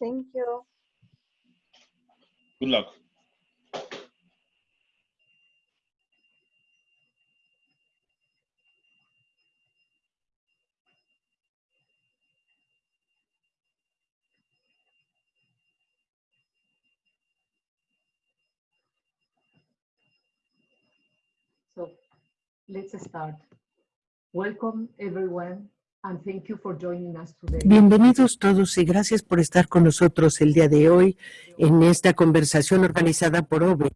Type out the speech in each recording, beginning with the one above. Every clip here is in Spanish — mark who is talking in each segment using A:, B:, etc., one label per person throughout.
A: Thank you.
B: Good luck.
C: So let's start. Welcome everyone
D: Bienvenidos todos y gracias por estar con nosotros el día de hoy en esta conversación organizada por OVE,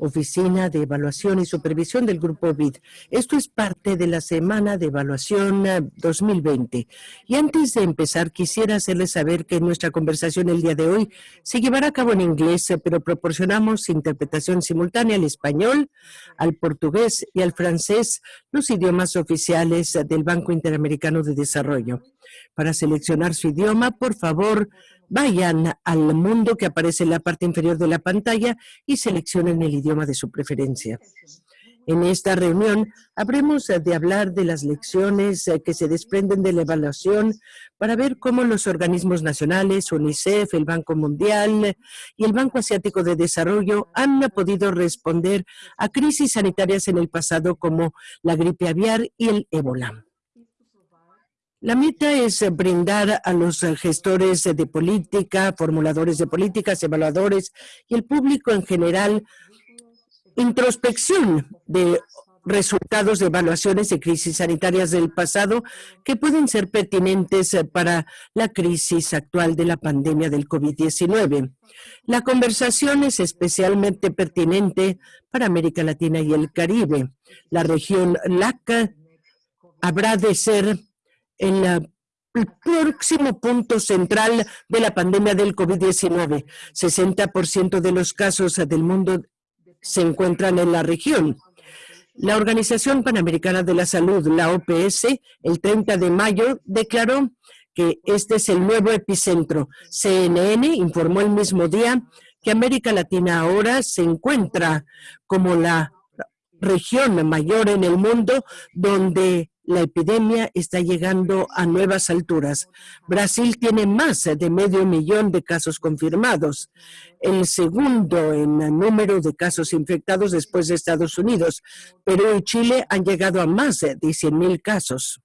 D: Oficina de Evaluación y Supervisión del Grupo BID. Esto es parte de la Semana de Evaluación eh, 2020. Y antes de empezar, quisiera hacerles saber que nuestra conversación el día de hoy se llevará a cabo en inglés, eh, pero proporcionamos interpretación simultánea al español, al portugués y al francés, los idiomas oficiales eh, del Banco Interamericano de Desarrollo. Para seleccionar su idioma, por favor, vayan al mundo que aparece en la parte inferior de la pantalla y seleccionen el idioma de su preferencia. En esta reunión habremos de hablar de las lecciones eh, que se desprenden de la evaluación para ver cómo los organismos nacionales, UNICEF, el Banco Mundial y el Banco Asiático de Desarrollo han podido responder a crisis sanitarias en el pasado como la gripe aviar y el ébola. La meta es brindar a los gestores de política, formuladores de políticas, evaluadores y el público en general introspección de resultados de evaluaciones de crisis sanitarias del pasado que pueden ser pertinentes para la crisis actual de la pandemia del COVID-19. La conversación es especialmente pertinente para América Latina y el Caribe. La región LACA habrá de ser en el próximo punto central de la pandemia del COVID-19. 60% de los casos del mundo se encuentran en la región. La Organización Panamericana de la Salud, la OPS, el 30 de mayo declaró que este es el nuevo epicentro. CNN informó el mismo día que América Latina ahora se encuentra como la región mayor en el mundo donde la epidemia está llegando a nuevas alturas. Brasil tiene más de medio millón de casos confirmados, el segundo en número de casos infectados después de Estados Unidos. Perú y Chile han llegado a más de 100 mil casos.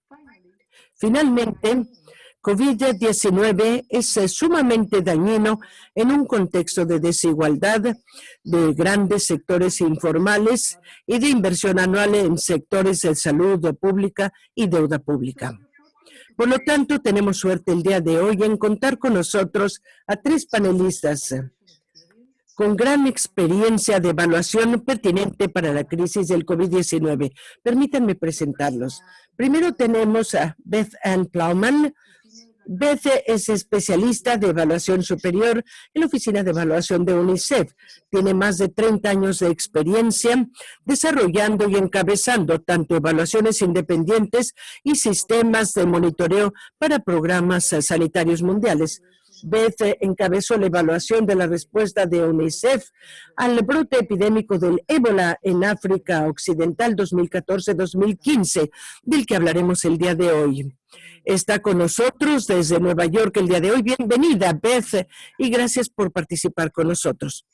D: Finalmente, COVID-19 es eh, sumamente dañino en un contexto de desigualdad, de grandes sectores informales y de inversión anual en sectores de salud pública y deuda pública. Por lo tanto, tenemos suerte el día de hoy en contar con nosotros a tres panelistas con gran experiencia de evaluación pertinente para la crisis del COVID-19. Permítanme presentarlos. Primero tenemos a Beth Ann Plowman, Beth es especialista de evaluación superior en la Oficina de Evaluación de UNICEF. Tiene más de 30 años de experiencia desarrollando y encabezando tanto evaluaciones independientes y sistemas de monitoreo para programas sanitarios mundiales. Beth encabezó la evaluación de la respuesta de UNICEF al brote epidémico del ébola en África Occidental 2014-2015, del que hablaremos el día de hoy. Está con nosotros desde Nueva York el día de hoy. Bienvenida, Beth, y gracias por participar con nosotros.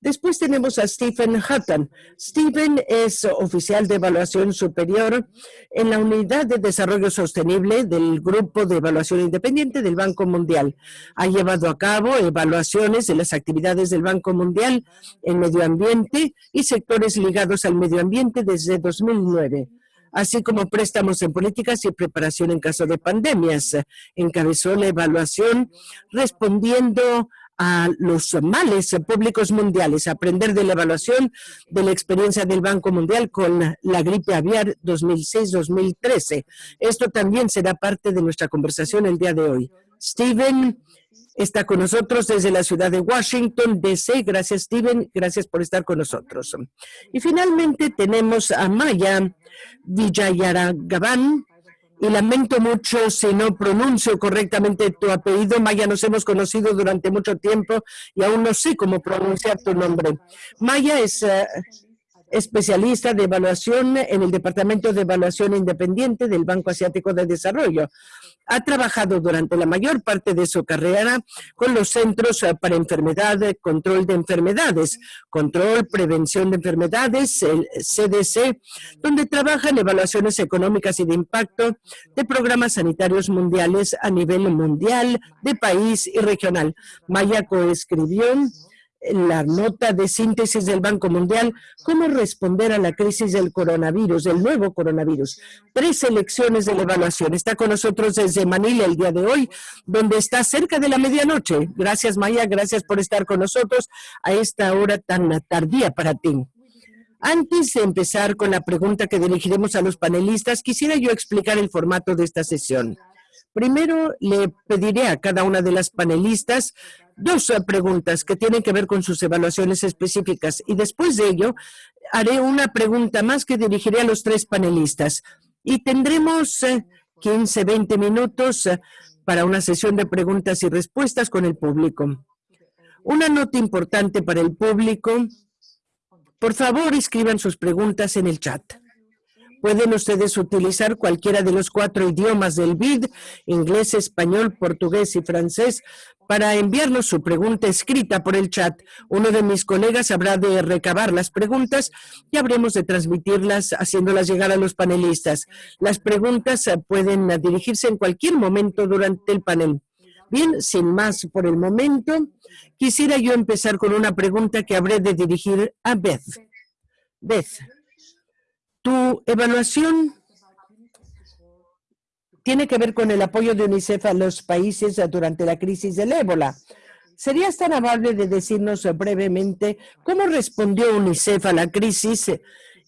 D: Después tenemos a Stephen Hutton. Stephen es oficial de evaluación superior en la Unidad de Desarrollo Sostenible del Grupo de Evaluación Independiente del Banco Mundial. Ha llevado a cabo evaluaciones de las actividades del Banco Mundial en medio ambiente y sectores ligados al medio ambiente desde 2009 así como préstamos en políticas y preparación en caso de pandemias. Encabezó la evaluación respondiendo a los males públicos mundiales, aprender de la evaluación de la experiencia del Banco Mundial con la gripe aviar 2006-2013. Esto también será parte de nuestra conversación el día de hoy. Steven está con nosotros desde la ciudad de Washington, D.C. Gracias, Steven. Gracias por estar con nosotros. Y finalmente tenemos a Maya Villayaragaban, y lamento mucho si no pronuncio correctamente tu apellido. Maya, nos hemos conocido durante mucho tiempo y aún no sé cómo pronunciar tu nombre. Maya es, eh, especialista de evaluación en el Departamento de Evaluación Independiente del Banco Asiático de Desarrollo. Ha trabajado durante la mayor parte de su carrera con los Centros para Enfermedad, Control de Enfermedades, Control, Prevención de Enfermedades, el CDC, donde trabaja en evaluaciones económicas y de impacto de programas sanitarios mundiales a nivel mundial, de país y regional. Maya coescribió la nota de síntesis del Banco Mundial, cómo responder a la crisis del coronavirus, del nuevo coronavirus. Tres selecciones de la evaluación. Está con nosotros desde Manila el día de hoy, donde está cerca de la medianoche. Gracias, Maya, gracias por estar con nosotros a esta hora tan tardía para ti. Antes de empezar con la pregunta que dirigiremos a los panelistas, quisiera yo explicar el formato de esta sesión. Primero, le pediré a cada una de las panelistas dos preguntas que tienen que ver con sus evaluaciones específicas y después de ello haré una pregunta más que dirigiré a los tres panelistas y tendremos 15, eh, 20 minutos eh, para una sesión de preguntas y respuestas con el público. Una nota importante para el público. Por favor, escriban sus preguntas en el chat. Pueden ustedes utilizar cualquiera de los cuatro idiomas del BID, inglés, español, portugués y francés, para enviarnos su pregunta escrita por el chat. Uno de mis colegas habrá de recabar las preguntas y habremos de transmitirlas haciéndolas llegar a los panelistas. Las preguntas eh, pueden dirigirse en cualquier momento durante el panel. Bien, sin más por el momento, quisiera yo empezar con una pregunta que habré de dirigir a Beth. Beth, tu evaluación tiene que ver con el apoyo de UNICEF a los países durante la crisis del ébola. ¿Serías tan amable de decirnos brevemente cómo respondió UNICEF a la crisis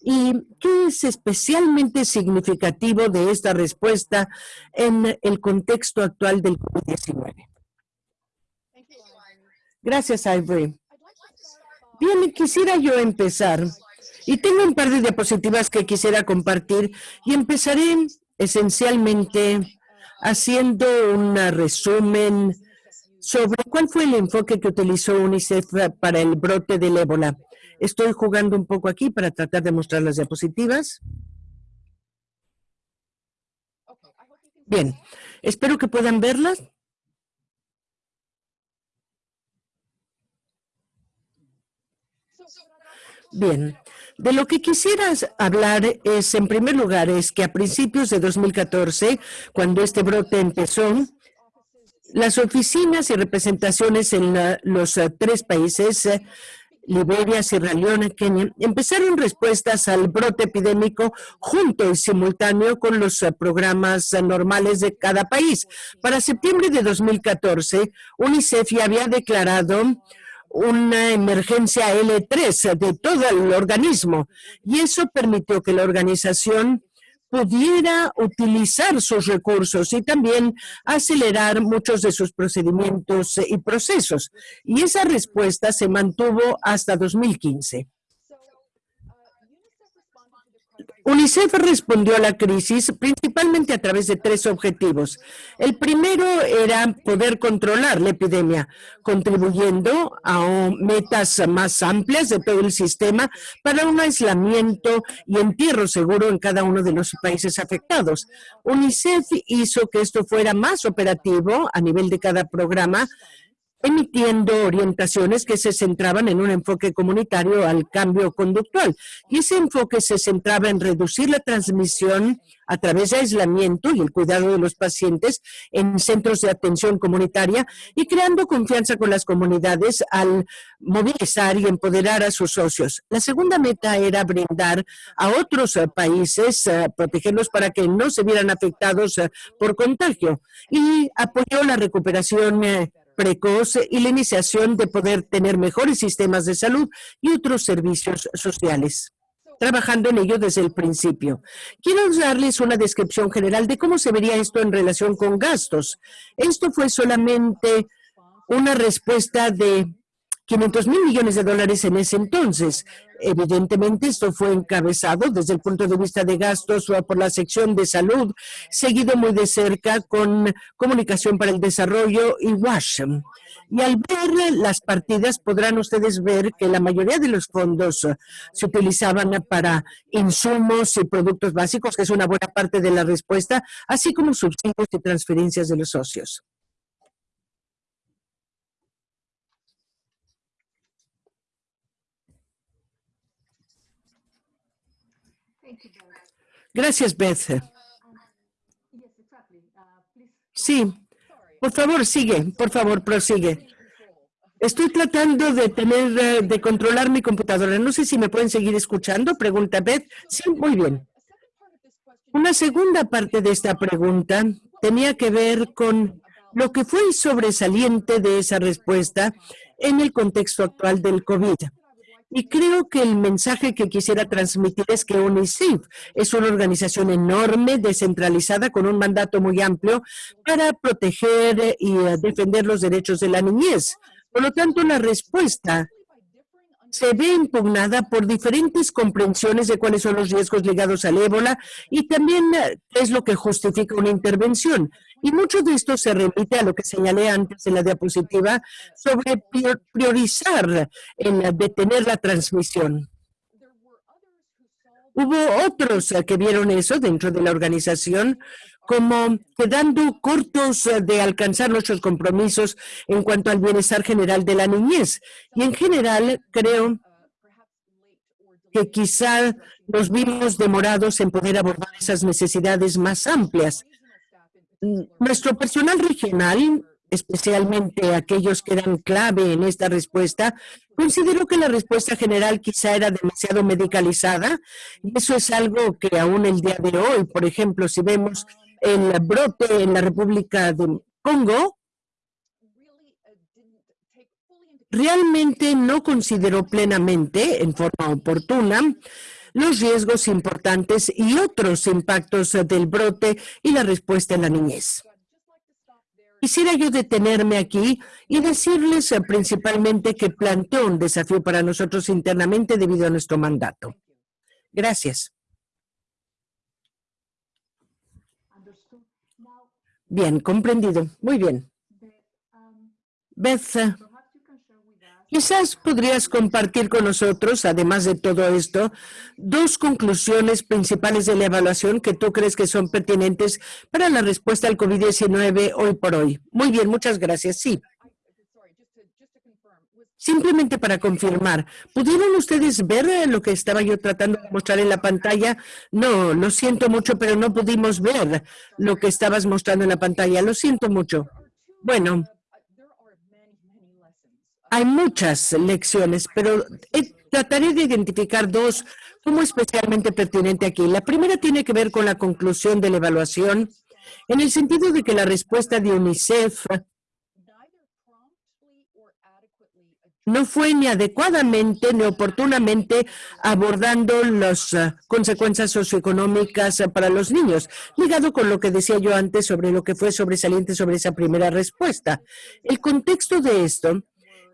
D: y qué es especialmente significativo de esta respuesta en el contexto actual del COVID-19? Gracias, Ivory. Bien, quisiera yo empezar y tengo un par de diapositivas que quisiera compartir y empezaré esencialmente haciendo un resumen sobre cuál fue el enfoque que utilizó UNICEF para el brote del ébola. Estoy jugando un poco aquí para tratar de mostrar las diapositivas. Bien, espero que puedan verlas. Bien, de lo que quisieras hablar es, en primer lugar, es que a principios de 2014, cuando este brote empezó, las oficinas y representaciones en los eh, tres países, eh, Liberia, Sierra Leona, Kenia, empezaron respuestas al brote epidémico junto y simultáneo con los eh, programas normales de cada país. Para septiembre de 2014, UNICEF ya había declarado una emergencia L3 de todo el organismo y eso permitió que la organización pudiera utilizar sus recursos y también acelerar muchos de sus procedimientos y procesos. Y esa respuesta se mantuvo hasta 2015. UNICEF respondió a la crisis principalmente a través de tres objetivos. El primero era poder controlar la epidemia, contribuyendo a metas más amplias de todo el sistema para un aislamiento y entierro seguro en cada uno de los países afectados. UNICEF hizo que esto fuera más operativo a nivel de cada programa emitiendo orientaciones que se centraban en un enfoque comunitario al cambio conductual. Y ese enfoque se centraba en reducir la transmisión a través de aislamiento y el cuidado de los pacientes en centros de atención comunitaria y creando confianza con las comunidades al movilizar y empoderar a sus socios. La segunda meta era brindar a otros eh, países, eh, protegerlos para que no se vieran afectados eh, por contagio y apoyó la recuperación precoz y la iniciación de poder tener mejores sistemas de salud y otros servicios sociales trabajando en ello desde el principio. Quiero darles una descripción general de cómo se vería esto en relación con gastos. Esto fue solamente una respuesta de 500 mil millones de dólares en ese entonces. Evidentemente, esto fue encabezado desde el punto de vista de gastos por la sección de salud, seguido muy de cerca con comunicación para el desarrollo y WASH. Y al ver las partidas podrán ustedes ver que la mayoría de los fondos se utilizaban para insumos y productos básicos, que es una buena parte de la respuesta, así como subsidios y transferencias de los socios. Gracias, Beth. Sí, por favor, sigue, por favor, prosigue. Estoy tratando de tener, eh, de controlar mi computadora. No sé si me pueden seguir escuchando, pregunta Beth. Sí, muy bien. Una segunda parte de esta pregunta tenía que ver con lo que fue sobresaliente de esa respuesta en el contexto actual del COVID. Y creo que el mensaje que quisiera transmitir es que UNICEF es una organización enorme, descentralizada, con un mandato muy amplio para proteger y eh, defender los derechos de la niñez. Por lo tanto, la respuesta se ve impugnada por diferentes comprensiones de cuáles son los riesgos ligados al ébola y también eh, es lo que justifica una intervención. Y mucho de esto se remite a lo que señalé antes en la diapositiva sobre priorizar en detener la transmisión. Hubo otros que vieron eso dentro de la organización como quedando cortos de alcanzar nuestros compromisos en cuanto al bienestar general de la niñez. Y en general creo que quizá nos vimos demorados en poder abordar esas necesidades más amplias. Nuestro personal regional, especialmente aquellos que eran clave en esta respuesta, consideró que la respuesta general quizá era demasiado medicalizada y eso es algo que aún el día de hoy, por ejemplo, si vemos el brote en la República de Congo, realmente no consideró plenamente, en forma oportuna, los riesgos importantes y otros impactos del brote y la respuesta en la niñez. Quisiera yo detenerme aquí y decirles principalmente que planteó un desafío para nosotros internamente debido a nuestro mandato. Gracias. Bien, comprendido. Muy bien. Beth, Quizás podrías compartir con nosotros, además de todo esto, dos conclusiones principales de la evaluación que tú crees que son pertinentes para la respuesta al COVID-19 hoy por hoy. Muy bien, muchas gracias. Sí. Simplemente para confirmar, ¿pudieron ustedes ver lo que estaba yo tratando de mostrar en la pantalla? No, lo siento mucho, pero no pudimos ver lo que estabas mostrando en la pantalla. Lo siento mucho. Bueno, hay muchas lecciones, pero trataré de identificar dos como especialmente pertinente aquí. La primera tiene que ver con la conclusión de la evaluación, en el sentido de que la respuesta de UNICEF no fue ni adecuadamente ni oportunamente abordando las uh, consecuencias socioeconómicas para los niños, ligado con lo que decía yo antes sobre lo que fue sobresaliente sobre esa primera respuesta. El contexto de esto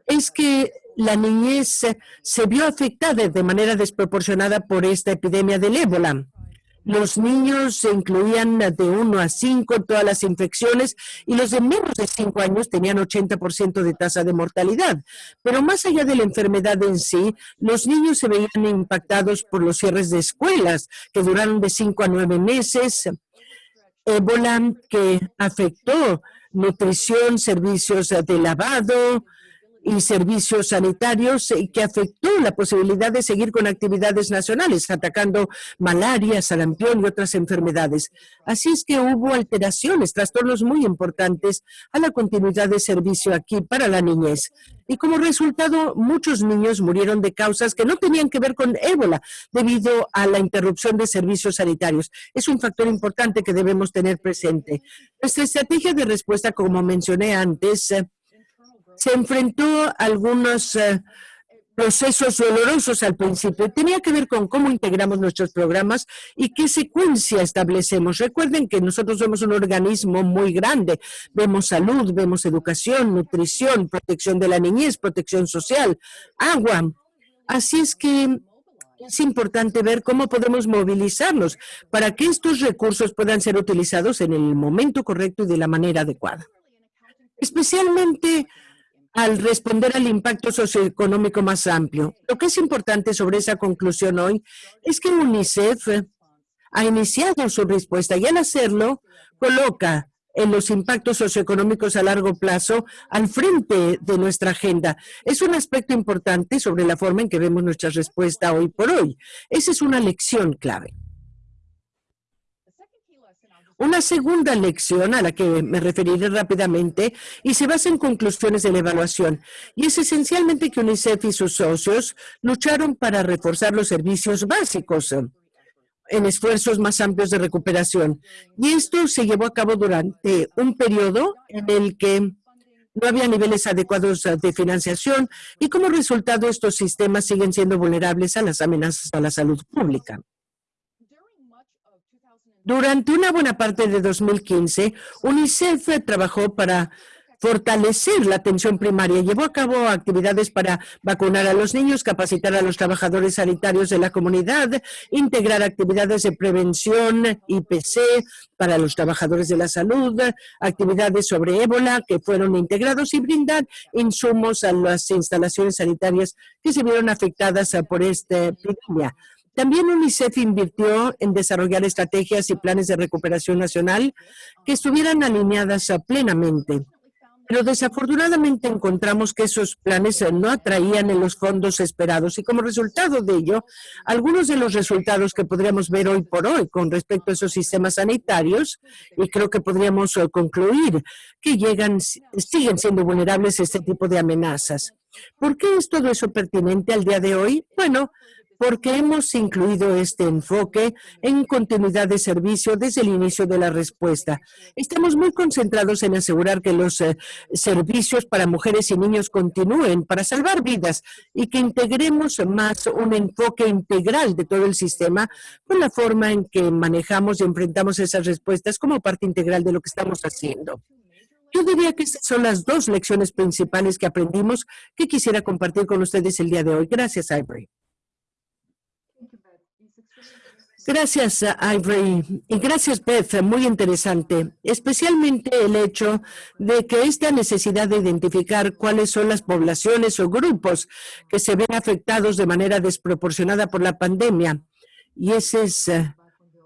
D: es que la niñez se vio afectada de manera desproporcionada por esta epidemia del ébola. Los niños se incluían de 1 a 5 todas las infecciones y los de menos de 5 años tenían 80% de tasa de mortalidad. Pero más allá de la enfermedad en sí, los niños se veían impactados por los cierres de escuelas que duraron de 5 a 9 meses. Ébola que afectó nutrición, servicios de lavado, y servicios sanitarios y que afectó la posibilidad de seguir con actividades nacionales, atacando malaria, sarampión y otras enfermedades. Así es que hubo alteraciones, trastornos muy importantes a la continuidad de servicio aquí para la niñez. Y como resultado, muchos niños murieron de causas que no tenían que ver con ébola debido a la interrupción de servicios sanitarios. Es un factor importante que debemos tener presente. Nuestra estrategia de respuesta, como mencioné antes, se enfrentó a algunos eh, procesos dolorosos al principio. Tenía que ver con cómo integramos nuestros programas y qué secuencia establecemos. Recuerden que nosotros somos un organismo muy grande. Vemos salud, vemos educación, nutrición, protección de la niñez, protección social, agua. Así es que es importante ver cómo podemos movilizarnos para que estos recursos puedan ser utilizados en el momento correcto y de la manera adecuada. Especialmente al responder al impacto socioeconómico más amplio. Lo que es importante sobre esa conclusión hoy es que UNICEF ha iniciado su respuesta y al hacerlo coloca en los impactos socioeconómicos a largo plazo al frente de nuestra agenda. Es un aspecto importante sobre la forma en que vemos nuestra respuesta hoy por hoy. Esa es una lección clave. Una segunda lección a la que me referiré rápidamente y se basa en conclusiones de la evaluación y es esencialmente que UNICEF y sus socios lucharon para reforzar los servicios básicos en esfuerzos más amplios de recuperación. Y esto se llevó a cabo durante un periodo en el que no había niveles adecuados de financiación y como resultado estos sistemas siguen siendo vulnerables a las amenazas a la salud pública. Durante una buena parte de 2015, UNICEF trabajó para fortalecer la atención primaria. Llevó a cabo actividades para vacunar a los niños, capacitar a los trabajadores sanitarios de la comunidad, integrar actividades de prevención IPC para los trabajadores de la salud, actividades sobre ébola que fueron integrados y brindar insumos a las instalaciones sanitarias que se vieron afectadas por esta epidemia. También UNICEF invirtió en desarrollar estrategias y planes de recuperación nacional que estuvieran alineadas plenamente. Pero desafortunadamente encontramos que esos planes no atraían en los fondos esperados y como resultado de ello, algunos de los resultados que podríamos ver hoy por hoy con respecto a esos sistemas sanitarios, y creo que podríamos eh, concluir que llegan, siguen siendo vulnerables a este tipo de amenazas. ¿Por qué es todo eso pertinente al día de hoy? Bueno, porque hemos incluido este enfoque en continuidad de servicio desde el inicio de la respuesta. Estamos muy concentrados en asegurar que los eh, servicios para mujeres y niños continúen para salvar vidas y que integremos más un enfoque integral de todo el sistema con la forma en que manejamos y enfrentamos esas respuestas como parte integral de lo que estamos haciendo. Yo diría que esas son las dos lecciones principales que aprendimos que quisiera compartir con ustedes el día de hoy. Gracias, Ivory. Gracias, Ivory. Y gracias, Beth. Muy interesante. Especialmente el hecho de que esta necesidad de identificar cuáles son las poblaciones o grupos que se ven afectados de manera desproporcionada por la pandemia. Y ese es eh,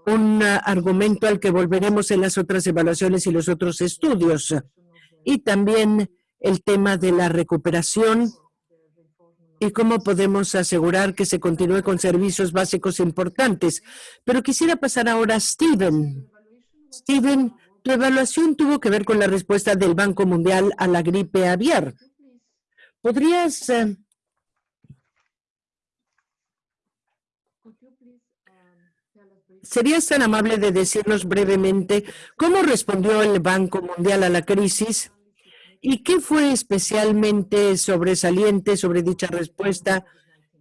D: un argumento al que volveremos en las otras evaluaciones y los otros estudios. Y también el tema de la recuperación y cómo podemos asegurar que se continúe con servicios básicos importantes. Pero quisiera pasar ahora a Steven. Steven, tu evaluación tuvo que ver con la respuesta del Banco Mundial a la gripe aviar. ¿Podrías eh, ¿Serías tan amable de decirnos brevemente cómo respondió el Banco Mundial a la crisis ¿Y qué fue especialmente sobresaliente sobre dicha respuesta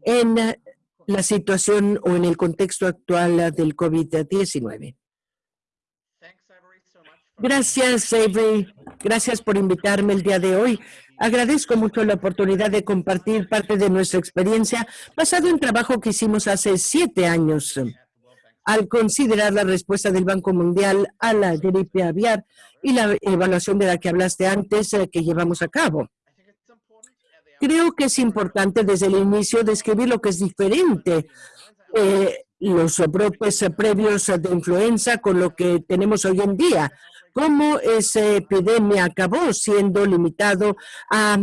D: en la situación o en el contexto actual del COVID-19? Gracias, Avery. Gracias por invitarme el día de hoy. Agradezco mucho la oportunidad de compartir parte de nuestra experiencia basado en trabajo que hicimos hace siete años al considerar la respuesta del Banco Mundial a la gripe aviar y la evaluación de la que hablaste antes eh, que llevamos a cabo. Creo que es importante desde el inicio describir lo que es diferente eh, los brotes previos de influenza con lo que tenemos hoy en día. Cómo esa epidemia acabó siendo limitado a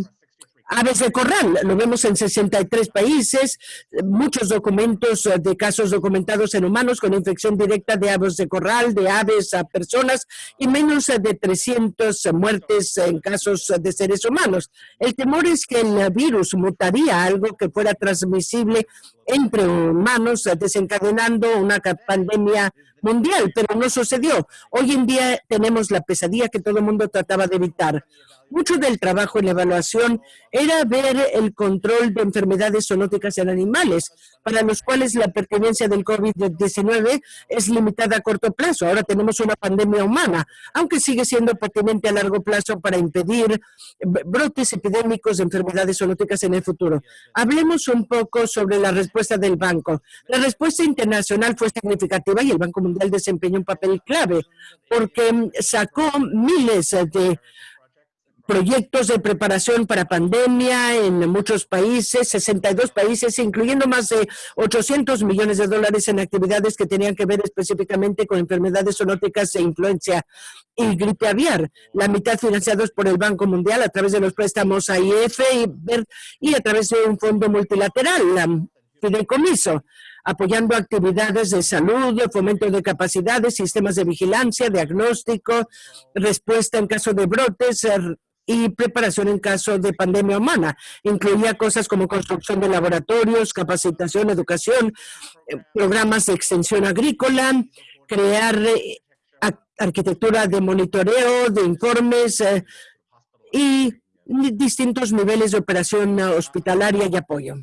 D: aves de corral. Lo vemos en 63 países, muchos documentos eh, de casos documentados en humanos con infección directa de aves de corral, de aves a personas y menos de 300 muertes en casos de seres humanos. El temor es que el virus mutaría algo que fuera transmisible entre humanos, desencadenando una pandemia mundial, pero no sucedió. Hoy en día tenemos la pesadilla que todo el mundo trataba de evitar. Mucho del trabajo en evaluación era ver el control de enfermedades zoonóticas en animales, para los cuales la pertinencia del COVID-19 es limitada a corto plazo. Ahora tenemos una pandemia humana, aunque sigue siendo pertinente a largo plazo para impedir brotes epidémicos de enfermedades zoonóticas en el futuro. Hablemos un poco sobre la respuesta del banco. La respuesta internacional fue significativa y el Banco Mundial desempeñó un papel clave porque sacó miles de proyectos de preparación para pandemia en muchos países, 62 países, incluyendo más de 800 millones de dólares en actividades que tenían que ver específicamente con enfermedades zoonóticas e influencia y gripe aviar. La mitad financiados por el Banco Mundial a través de los préstamos AIF y, a través de un fondo multilateral, la fideicomiso apoyando actividades de salud, fomento de capacidades, sistemas de vigilancia, diagnóstico, respuesta en caso de brotes, y preparación en caso de pandemia humana. Incluía cosas como construcción de laboratorios, capacitación, educación, eh, programas de extensión agrícola, crear eh, arquitectura de monitoreo, de informes eh, y distintos niveles de operación hospitalaria y apoyo.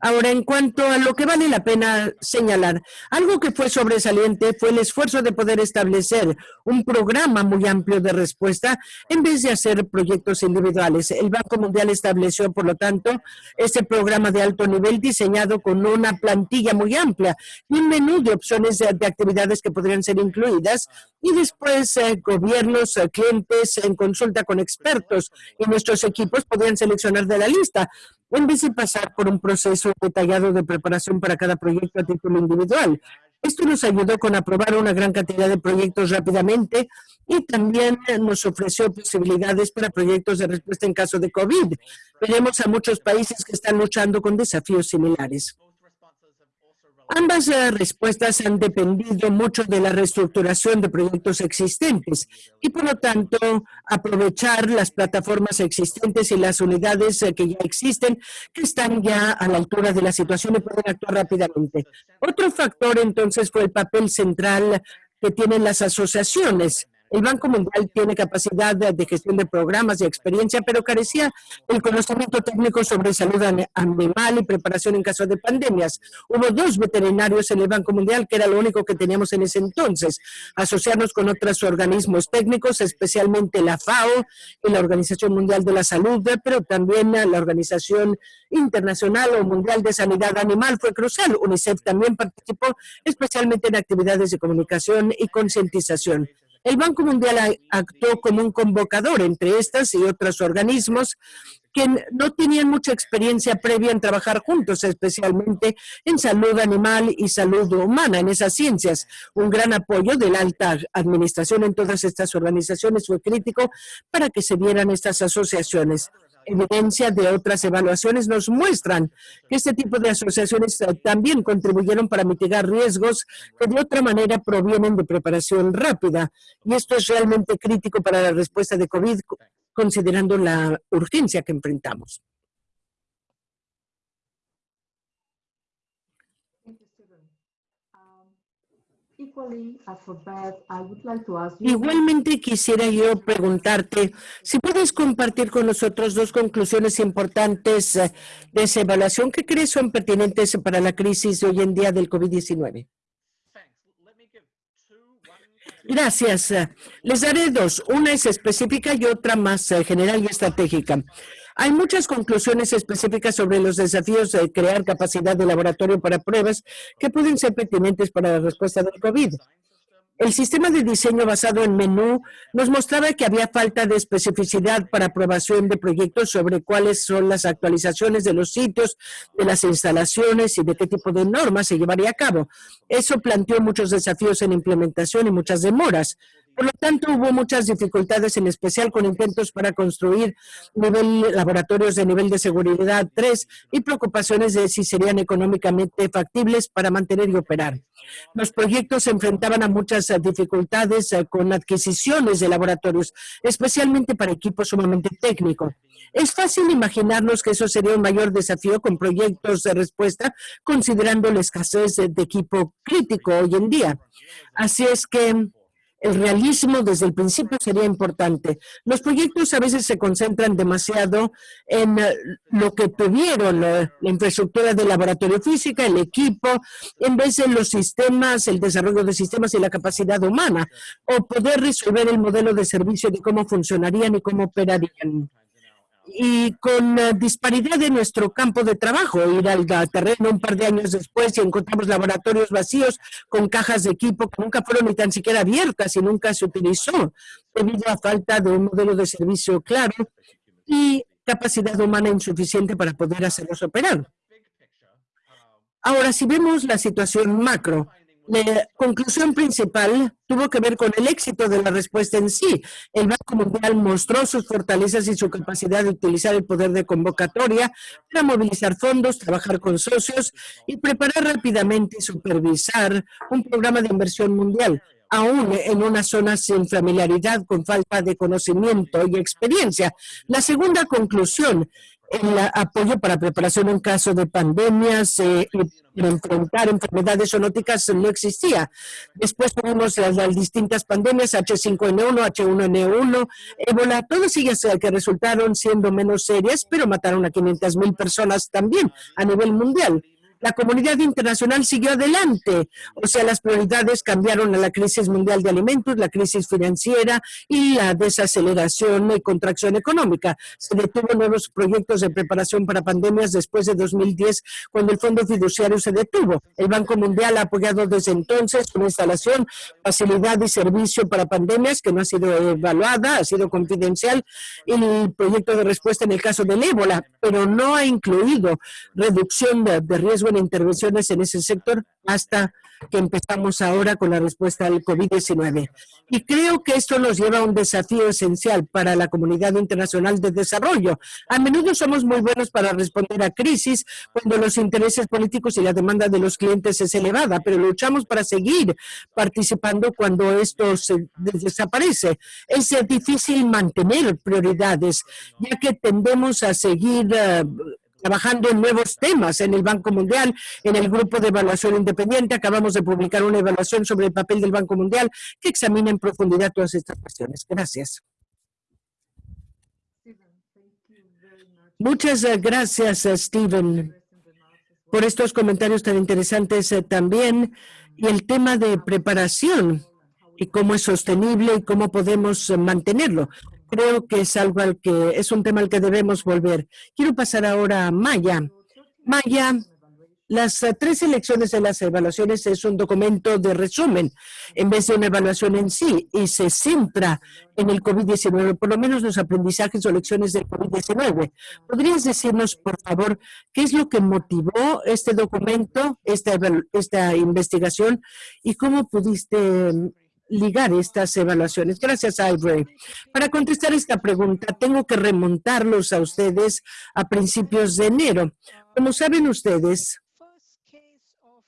D: Ahora, en cuanto a lo que vale la pena señalar, algo que fue sobresaliente fue el esfuerzo de poder establecer un programa muy amplio de respuesta en vez de hacer proyectos individuales. El Banco Mundial estableció, por lo tanto, este programa de alto nivel diseñado con una plantilla muy amplia y un menú de opciones de, actividades que podrían ser incluidas y después eh, gobiernos, eh, clientes en consulta con expertos y nuestros equipos podrían seleccionar de la lista en vez de pasar por un proceso detallado de preparación para cada proyecto a título individual. Esto nos ayudó con aprobar una gran cantidad de proyectos rápidamente y también nos ofreció posibilidades para proyectos de respuesta en caso de COVID. Veremos a muchos países que están luchando con desafíos similares. Ambas eh, respuestas han dependido mucho de la reestructuración de proyectos existentes y, por lo tanto, aprovechar las plataformas existentes y las unidades eh, que ya existen, que están ya a la altura de la situación y pueden actuar rápidamente. Otro factor, entonces, fue el papel central que tienen las asociaciones el Banco Mundial tiene capacidad de, gestión de programas y experiencia, pero carecía el conocimiento técnico sobre salud animal y preparación en caso de pandemias. Hubo dos veterinarios en el Banco Mundial, que era lo único que teníamos en ese entonces. Asociarnos con otros organismos técnicos, especialmente la FAO y la Organización Mundial de la Salud, pero también la Organización Internacional o Mundial de Sanidad Animal fue crucial. UNICEF también participó, especialmente en actividades de comunicación y concientización. El Banco Mundial actuó como un convocador entre estas y otros organismos que no tenían mucha experiencia previa en trabajar juntos, especialmente en salud animal y salud humana, en esas ciencias. Un gran apoyo de la alta administración en todas estas organizaciones fue crítico para que se dieran estas asociaciones evidencia de otras evaluaciones nos muestran que este tipo de asociaciones eh, también contribuyeron para mitigar riesgos que de otra manera provienen de preparación rápida. Y esto es realmente crítico para la respuesta de COVID, considerando la urgencia que enfrentamos. Igualmente quisiera yo preguntarte si puedes compartir con nosotros dos conclusiones importantes eh, de esa evaluación que crees son pertinentes para la crisis de hoy en día del COVID-19. Gracias. Les daré dos. Una es específica y otra más eh, general y estratégica. Hay muchas conclusiones específicas sobre los desafíos de crear capacidad de laboratorio para pruebas que pueden ser pertinentes para la respuesta del COVID. El sistema de diseño basado en menú nos mostraba que había falta de especificidad para aprobación de proyectos sobre cuáles son las actualizaciones de los sitios, de las instalaciones y de qué tipo de normas se llevaría a cabo. Eso planteó muchos desafíos en implementación y muchas demoras. Por lo tanto, hubo muchas dificultades, en especial con intentos para construir laboratorios de nivel de seguridad 3 y preocupaciones de si serían económicamente factibles para mantener y operar. Los proyectos se enfrentaban a muchas dificultades eh, con adquisiciones de laboratorios, especialmente para equipos sumamente técnicos. Es fácil imaginarnos que eso sería un mayor desafío con proyectos de respuesta, considerando la escasez de equipo crítico hoy en día. Así es que el realismo desde el principio sería importante. Los proyectos a veces se concentran demasiado en eh, lo que tuvieron, eh, la infraestructura de laboratorio física, el equipo, en vez de los sistemas, el desarrollo de sistemas y la capacidad humana, o poder resolver el modelo de servicio de cómo funcionarían y cómo operarían y con disparidad en nuestro campo de trabajo, ir al terreno un par de años después y encontramos laboratorios vacíos con cajas de equipo que nunca fueron ni tan siquiera abiertas y nunca se utilizó debido a falta de un modelo de servicio claro y capacidad humana insuficiente para poder hacerlos operar. Ahora, si vemos la situación macro, la conclusión principal tuvo que ver con el éxito de la respuesta en sí. El Banco Mundial mostró sus fortalezas y su capacidad de utilizar el poder de convocatoria para movilizar fondos, trabajar con socios y preparar rápidamente y supervisar un programa de inversión mundial aún en una zona sin familiaridad, con falta de conocimiento y experiencia. La segunda conclusión el apoyo para preparación en caso de pandemias eh, y enfrentar enfermedades zoonóticas no existía. Después tuvimos las, distintas pandemias, H5N1, H1N1, ébola, todas ellas eh, que resultaron siendo menos serias, pero mataron a 500 mil personas también a nivel mundial la comunidad internacional siguió adelante. O sea, las prioridades cambiaron a la crisis mundial de alimentos, la crisis financiera y la desaceleración y contracción económica. Se detuvo nuevos proyectos de preparación para pandemias después de 2010, cuando el Fondo Fiduciario se detuvo. El Banco Mundial ha apoyado desde entonces una instalación, facilidad y servicio para pandemias que no ha sido evaluada, ha sido confidencial, y el proyecto de respuesta en el caso del ébola, pero no ha incluido reducción de, de riesgo en intervenciones en ese sector hasta que empezamos ahora con la respuesta al COVID-19. Y creo que esto nos lleva a un desafío esencial para la comunidad internacional de desarrollo. A menudo somos muy buenos para responder a crisis cuando los intereses políticos y la demanda de los clientes es elevada, pero luchamos para seguir participando cuando esto se desaparece. Es difícil mantener prioridades, ya que tendemos a seguir uh, trabajando en nuevos temas en el Banco Mundial, en el Grupo de Evaluación Independiente. Acabamos de publicar una evaluación sobre el papel del Banco Mundial que examina en profundidad todas estas cuestiones. Gracias. Muchas eh, gracias, eh, Steven, por estos comentarios tan interesantes eh, también. Y el tema de preparación y cómo es sostenible y cómo podemos mantenerlo creo que es algo al que es un tema al que debemos volver. Quiero pasar ahora a Maya. Maya, las eh, tres elecciones de las evaluaciones es un documento de resumen en vez de una evaluación en sí y se centra en el COVID-19, por lo menos los aprendizajes o lecciones del COVID-19. ¿Podrías decirnos, por favor, qué es lo que motivó este documento, esta, esta investigación y cómo pudiste ligar estas evaluaciones. Gracias, Ivory. Para contestar esta pregunta, tengo que remontarlos a ustedes a principios de enero. Como saben ustedes,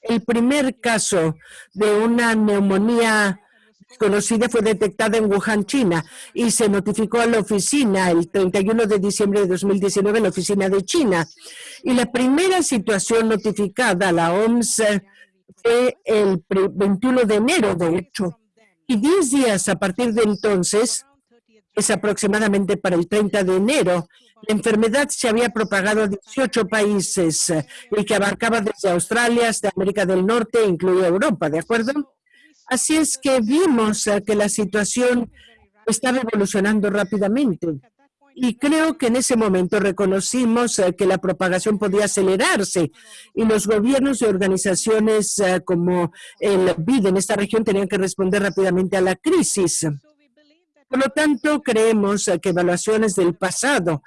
D: el primer caso de una neumonía conocida fue detectada en Wuhan, China, y se notificó a la oficina el 31 de diciembre de 2019 en la oficina de China. Y la primera situación notificada a la OMS fue el 21 de enero, de hecho. Y 10 días a partir de entonces, es aproximadamente para el 30 de enero, la enfermedad se había propagado a 18 países eh, y que abarcaba desde Australia hasta América del Norte, incluida Europa, ¿de acuerdo? Así es que vimos eh, que la situación estaba evolucionando rápidamente. Y creo que en ese momento reconocimos eh, que la propagación podía acelerarse y los gobiernos y organizaciones eh, como el BID en esta región tenían que responder rápidamente a la crisis. Por lo tanto, creemos eh, que evaluaciones del pasado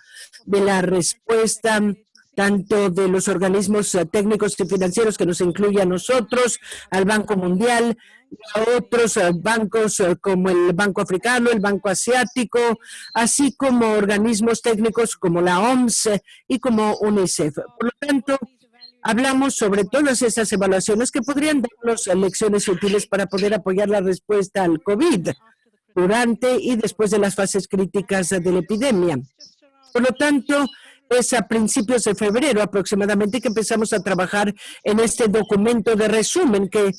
D: de la respuesta tanto de los organismos técnicos y financieros que nos incluye a nosotros, al Banco Mundial, a otros eh, bancos eh, como el Banco Africano, el Banco Asiático, así como organismos técnicos como la OMS y como UNICEF. Por lo tanto, hablamos sobre todas esas evaluaciones que podrían darnos lecciones útiles para poder apoyar la respuesta al COVID durante y después de las fases críticas de la epidemia. Por lo tanto, es a principios de febrero aproximadamente que empezamos a trabajar en este documento de resumen que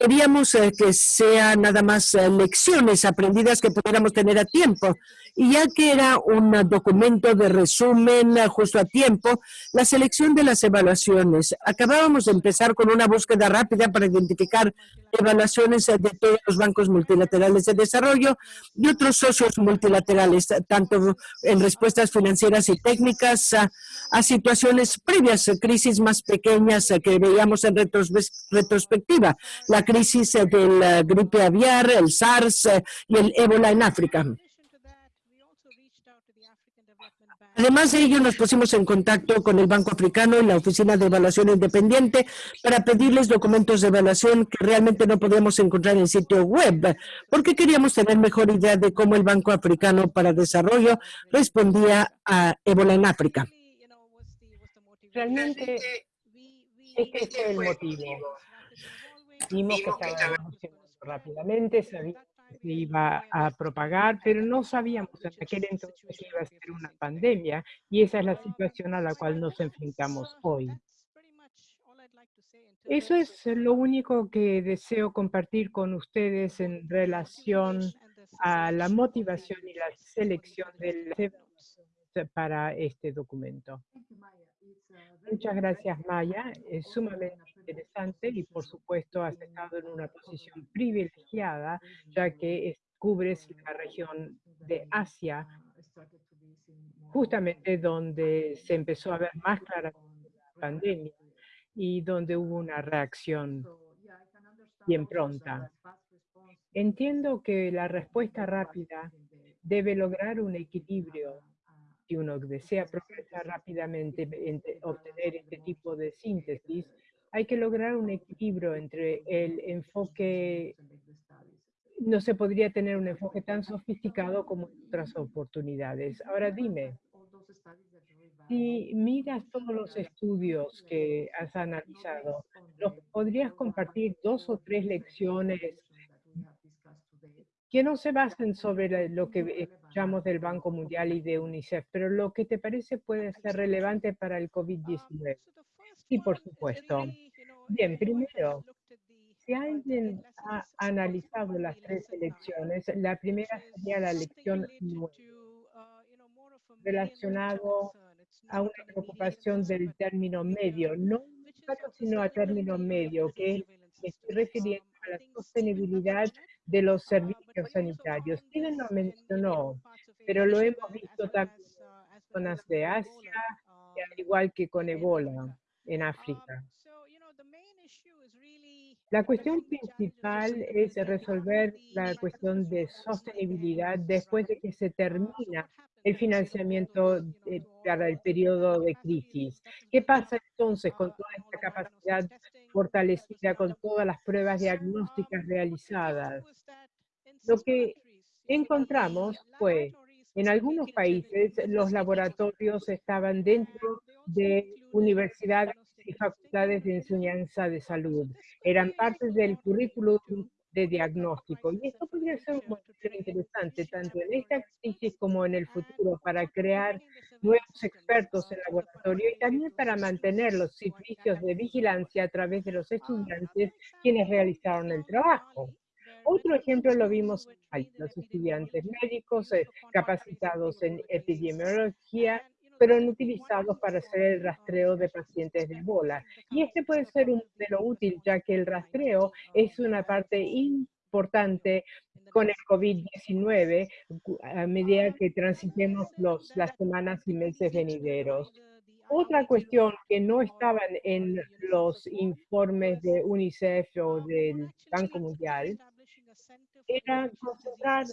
D: queríamos eh, que sea nada más eh, lecciones aprendidas que pudiéramos tener a tiempo. Y ya que era un documento de resumen eh, justo a tiempo, la selección de las evaluaciones. Acabábamos de empezar con una búsqueda rápida para identificar evaluaciones de todos los bancos multilaterales de desarrollo y otros socios multilaterales, tanto en respuestas financieras y técnicas a situaciones previas, crisis más pequeñas que veíamos en retrospectiva, la crisis de la gripe aviar, el SARS y el ébola en África. Además de ello, nos pusimos en contacto con el Banco Africano y la Oficina de Evaluación Independiente para pedirles documentos de evaluación que realmente no podíamos encontrar en el sitio web, porque queríamos tener mejor idea de cómo el Banco Africano para Desarrollo respondía a ébola en África.
A: Realmente, este fue el motivo. Vimos que estaba rápidamente, sabíamos se iba a propagar, pero no sabíamos en aquel entonces que iba a ser una pandemia y esa es la situación a la cual nos enfrentamos hoy. Eso es lo único que deseo compartir con ustedes en relación a la motivación y la selección del para este documento. Muchas gracias, Maya. Es sumamente interesante y, por supuesto, has estado en una posición privilegiada, ya que cubres la región de Asia, justamente donde se empezó a ver más claramente la pandemia y donde hubo una reacción bien pronta. Entiendo que la respuesta rápida debe lograr un equilibrio si uno desea progresar rápidamente, obtener este tipo de síntesis, hay que lograr un equilibrio entre el enfoque, no se podría tener un enfoque tan sofisticado como otras oportunidades. Ahora dime, si miras todos los estudios que has analizado, ¿podrías compartir dos o tres lecciones que no se basen sobre lo que escuchamos del Banco Mundial y de UNICEF, pero lo que te parece puede ser relevante para el COVID-19. Sí, por supuesto. Bien, primero, si alguien ha analizado las tres elecciones, la primera sería la elección relacionado a una preocupación del término medio, no sino a término medio, que estoy refiriendo a la sostenibilidad de los servicios sanitarios. Tienen lo mencionó, pero lo hemos visto también en zonas de Asia, al igual que con Ebola en África. La cuestión principal es resolver la cuestión de sostenibilidad después de que se termina el financiamiento para el periodo de crisis. ¿Qué pasa entonces con toda esta capacidad fortalecida, con todas las pruebas diagnósticas realizadas? Lo que encontramos fue, en algunos países, los laboratorios estaban dentro de universidades y facultades de enseñanza de salud. Eran parte del currículum de diagnóstico. Y esto podría ser un motivo interesante, tanto en esta crisis como en el futuro, para crear nuevos expertos en laboratorio y también para mantener los servicios de vigilancia a través de los estudiantes quienes realizaron el trabajo. Otro ejemplo lo vimos en los estudiantes médicos eh, capacitados en epidemiología pero no utilizados para hacer el rastreo de pacientes de Ebola. Y este puede ser un modelo útil, ya que el rastreo es una parte importante con el COVID-19 a medida que transitemos los, las semanas y meses venideros. Otra cuestión que no estaban en los informes de UNICEF o del Banco Mundial era concentrar,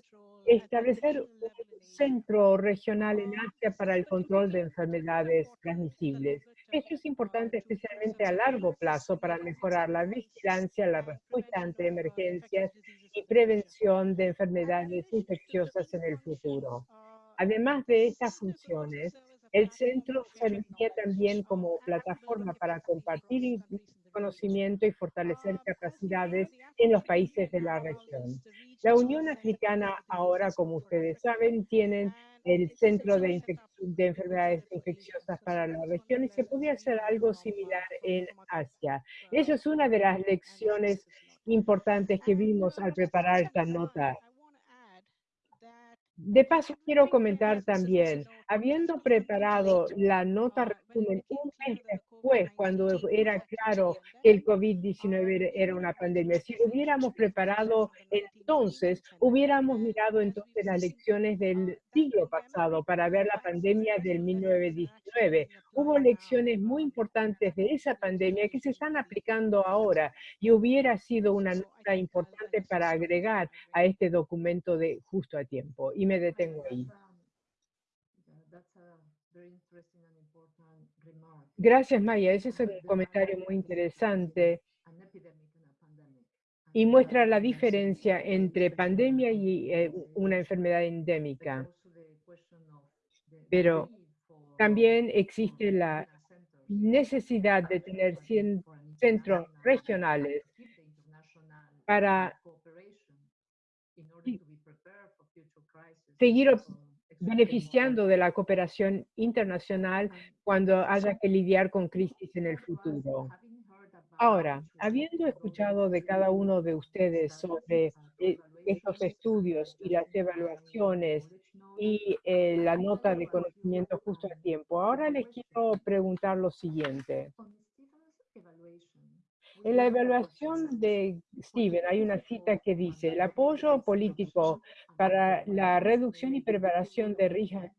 A: establecer un centro regional en Asia para el control de enfermedades transmisibles. Esto es importante especialmente a largo plazo para mejorar la vigilancia, la respuesta ante emergencias y prevención de enfermedades infecciosas en el futuro. Además de estas funciones, el centro serviría también como plataforma para compartir conocimiento y fortalecer capacidades en los países de la región. La Unión Africana ahora, como ustedes saben, tienen el Centro de, de, Enfermedades Infecciosas para la región y se podría hacer algo similar en Asia. Eso es una de las lecciones importantes que vimos al preparar esta nota. De paso, quiero comentar también, habiendo preparado la nota resumen un mes después, cuando era claro que el COVID-19 era una pandemia, si hubiéramos preparado entonces, hubiéramos mirado entonces las lecciones del siglo pasado para ver la pandemia del 1919. Hubo lecciones muy importantes de esa pandemia que se están aplicando ahora y hubiera sido una nota importante para agregar a este documento de justo a tiempo. Y me detengo ahí. Gracias, Maya. Ese es un comentario muy interesante y muestra la diferencia entre pandemia y eh, una enfermedad endémica. Pero también existe la necesidad de tener centros regionales para seguir beneficiando de la cooperación internacional cuando haya que lidiar con crisis en el futuro. Ahora, habiendo escuchado de cada uno de ustedes sobre eh, estos estudios y las evaluaciones y eh, la nota de conocimiento justo a tiempo, ahora les quiero preguntar lo siguiente. En la evaluación de Steven hay una cita que dice, el apoyo político para la reducción y preparación de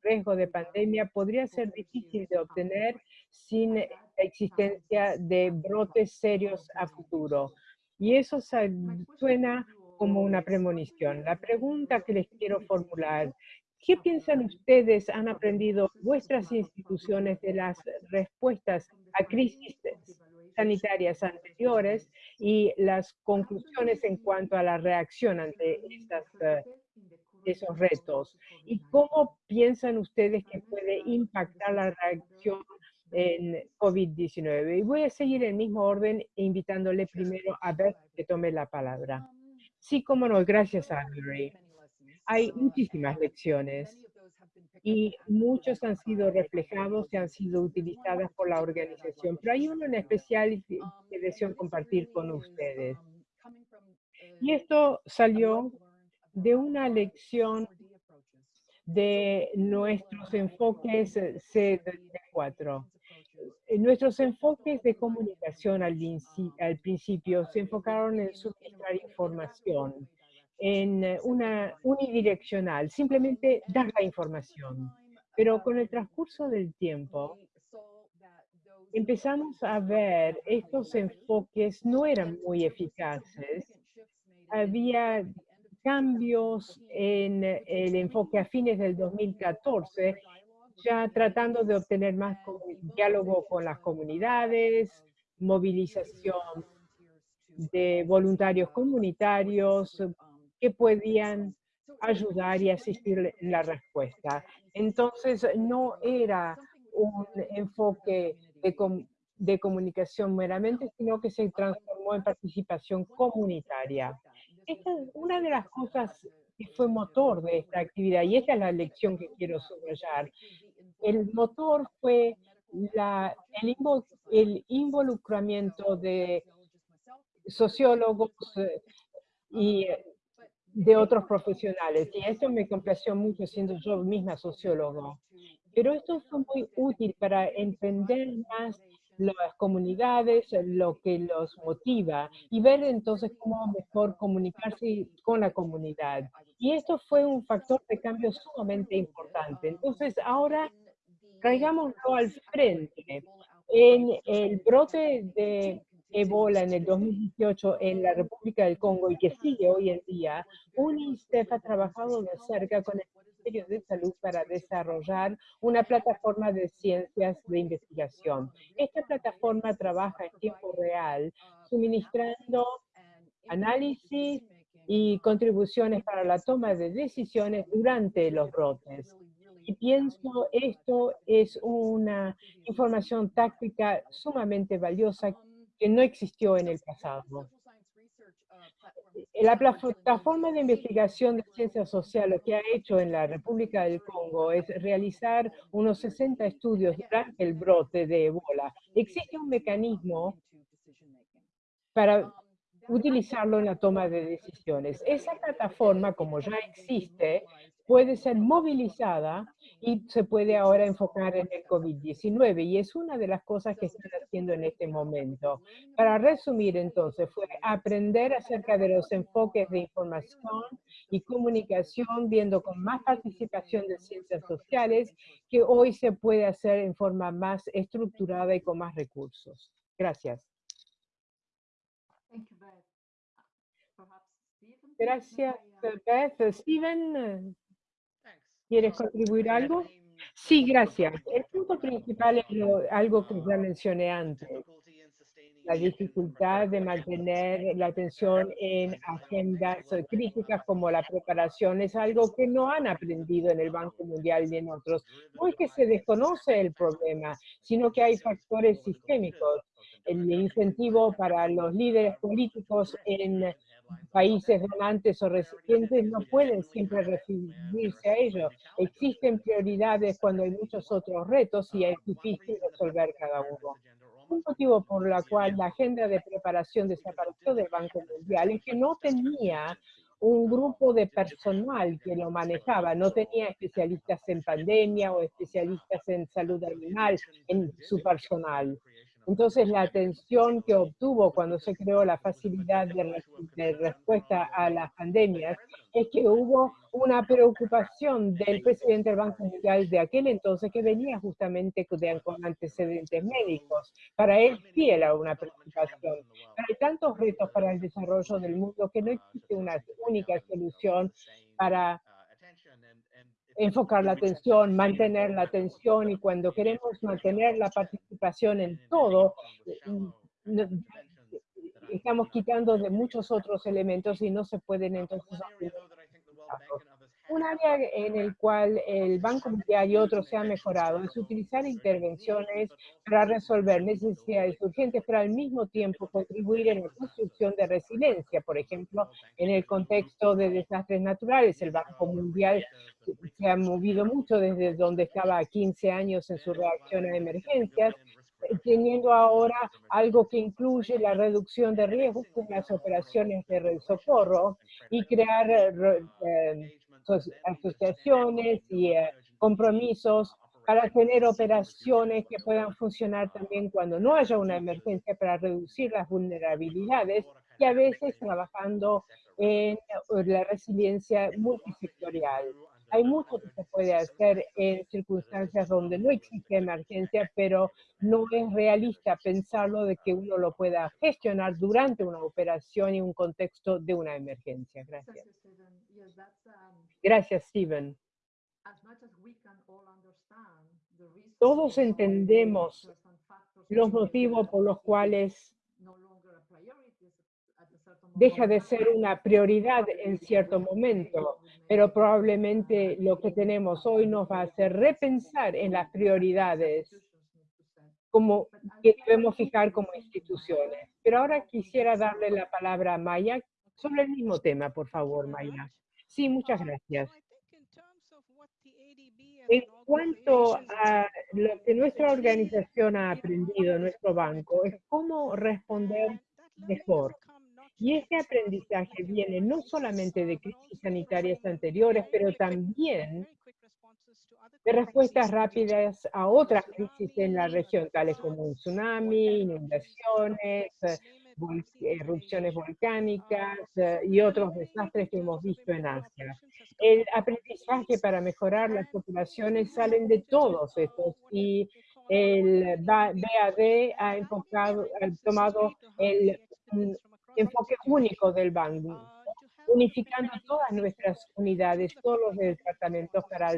A: riesgo de pandemia podría ser difícil de obtener sin la existencia de brotes serios a futuro. Y eso suena como una premonición. La pregunta que les quiero formular, ¿qué piensan ustedes han aprendido vuestras instituciones de las respuestas a crisis sanitarias anteriores y las conclusiones en cuanto a la reacción ante eh, esos retos. ¿Y cómo piensan ustedes que puede impactar la reacción en COVID-19? Y voy a seguir el mismo orden, invitándole primero a ver que tome la palabra. Sí, cómo no, gracias, Andrew. Hay muchísimas lecciones y muchos han sido reflejados y han sido utilizadas por la organización, pero hay uno en especial que deseo compartir con ustedes. Y esto salió de una lección de nuestros enfoques C4. Nuestros enfoques de comunicación al, al principio se enfocaron en suministrar información en eh, una unidireccional, simplemente dar la información. Pero con el transcurso del tiempo, empezamos a ver estos enfoques no eran muy eficaces. Había cambios en el enfoque a fines del 2014, ya tratando de obtener más diálogo con las comunidades, movilización de voluntarios comunitarios, que podían ayudar y asistir en la respuesta. Entonces, no era un enfoque de, de comunicación meramente, sino que se transformó en participación comunitaria. Esta es una de las cosas que fue motor de esta actividad, y esta es la lección que quiero subrayar. El motor fue la, el, el involucramiento de sociólogos eh, y de otros profesionales. Y eso me complació mucho siendo yo misma sociólogo. Pero esto fue muy útil para entender más las comunidades, lo que los motiva y ver entonces cómo mejor comunicarse con la comunidad. Y esto fue un factor de cambio sumamente importante. Entonces ahora traigámoslo al frente. En el brote de Ebola en el 2018 en la República del Congo y que sigue hoy en día, UNICEF ha trabajado de cerca con el Ministerio de Salud para desarrollar una plataforma de ciencias de investigación. Esta plataforma trabaja en tiempo real, suministrando análisis y contribuciones para la toma de decisiones durante los brotes. Y pienso esto es una información táctica sumamente valiosa que no existió en el pasado. La plataforma de investigación de ciencias sociales que ha hecho en la República del Congo es realizar unos 60 estudios durante el brote de Ebola. Existe un mecanismo para utilizarlo en la toma de decisiones. Esa plataforma, como ya existe, puede ser movilizada y se puede ahora enfocar en el COVID-19 y es una de las cosas que están haciendo en este momento. Para resumir entonces, fue aprender acerca de los enfoques de información y comunicación, viendo con más participación de ciencias sociales, que hoy se puede hacer en forma más estructurada y con más recursos. Gracias. Gracias, Beth. Steven, ¿quieres contribuir algo? Sí, gracias. El punto principal es algo que ya mencioné antes. La dificultad de mantener la atención en agendas críticas como la preparación es algo que no han aprendido en el Banco Mundial ni en otros. No es que se desconoce el problema, sino que hay factores sistémicos. El incentivo para los líderes políticos en países donantes o recipientes no pueden siempre referirse a ello. Existen prioridades cuando hay muchos otros retos y es difícil resolver cada uno. Un motivo por el cual la agenda de preparación desapareció del Banco Mundial es que no tenía un grupo de personal que lo manejaba, no tenía especialistas en pandemia o especialistas en salud animal en su personal. Entonces, la atención que obtuvo cuando se creó la facilidad de, respuesta a las pandemias es que hubo una preocupación del presidente del Banco Mundial de aquel entonces que venía justamente con antecedentes médicos. Para él sí era una preocupación. hay tantos retos para el desarrollo del mundo que no existe una única solución para enfocar la atención, mantener la atención y cuando queremos mantener la participación en todo, estamos quitando de muchos otros elementos y no se pueden entonces un área en el cual el Banco Mundial y otros se han mejorado es utilizar intervenciones para resolver necesidades urgentes, pero al mismo tiempo contribuir en la construcción de resiliencia. Por ejemplo, en el contexto de desastres naturales, el Banco Mundial se ha movido mucho desde donde estaba 15 años en su reacción a emergencias, teniendo ahora algo que incluye la reducción de riesgos con las operaciones de socorro y crear eh, asociaciones y eh, compromisos para tener operaciones que puedan funcionar también cuando no haya una emergencia para reducir las vulnerabilidades y a veces trabajando en eh, la resiliencia multisectorial. Hay mucho que se puede hacer en circunstancias donde no existe emergencia, pero no es realista pensarlo de que uno lo pueda gestionar durante una operación y un contexto de una emergencia. Gracias. Gracias, Steven. Todos entendemos los motivos por los cuales deja de ser una prioridad en cierto momento, pero probablemente lo que tenemos hoy nos va a hacer repensar en las prioridades como que debemos fijar como instituciones. Pero ahora quisiera darle la palabra a Maya sobre el mismo tema, por favor, Maya. Sí, muchas gracias. En cuanto a lo que nuestra organización ha aprendido, nuestro banco, es cómo responder mejor. Y este aprendizaje viene no solamente de crisis sanitarias anteriores, pero también de respuestas rápidas a otras crisis en la región, tales como un tsunami, inundaciones, erupciones volcánicas eh, y otros desastres que hemos visto en Asia. El aprendizaje para mejorar las populaciones salen de todos estos y el BAD ha, enfocado, ha tomado el enfoque único del banco, unificando todas nuestras unidades, todos los departamentos para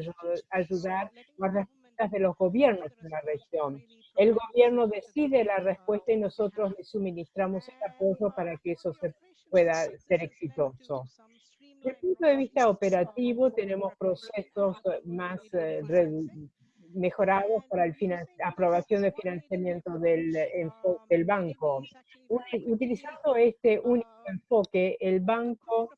A: ayudar a respuestas de los gobiernos en la región. El gobierno decide la respuesta y nosotros le suministramos el apoyo para que eso se pueda ser exitoso. Desde el punto de vista operativo, tenemos procesos más eh, mejorados para la aprobación de financiamiento del, del banco. Utilizando este único enfoque, el banco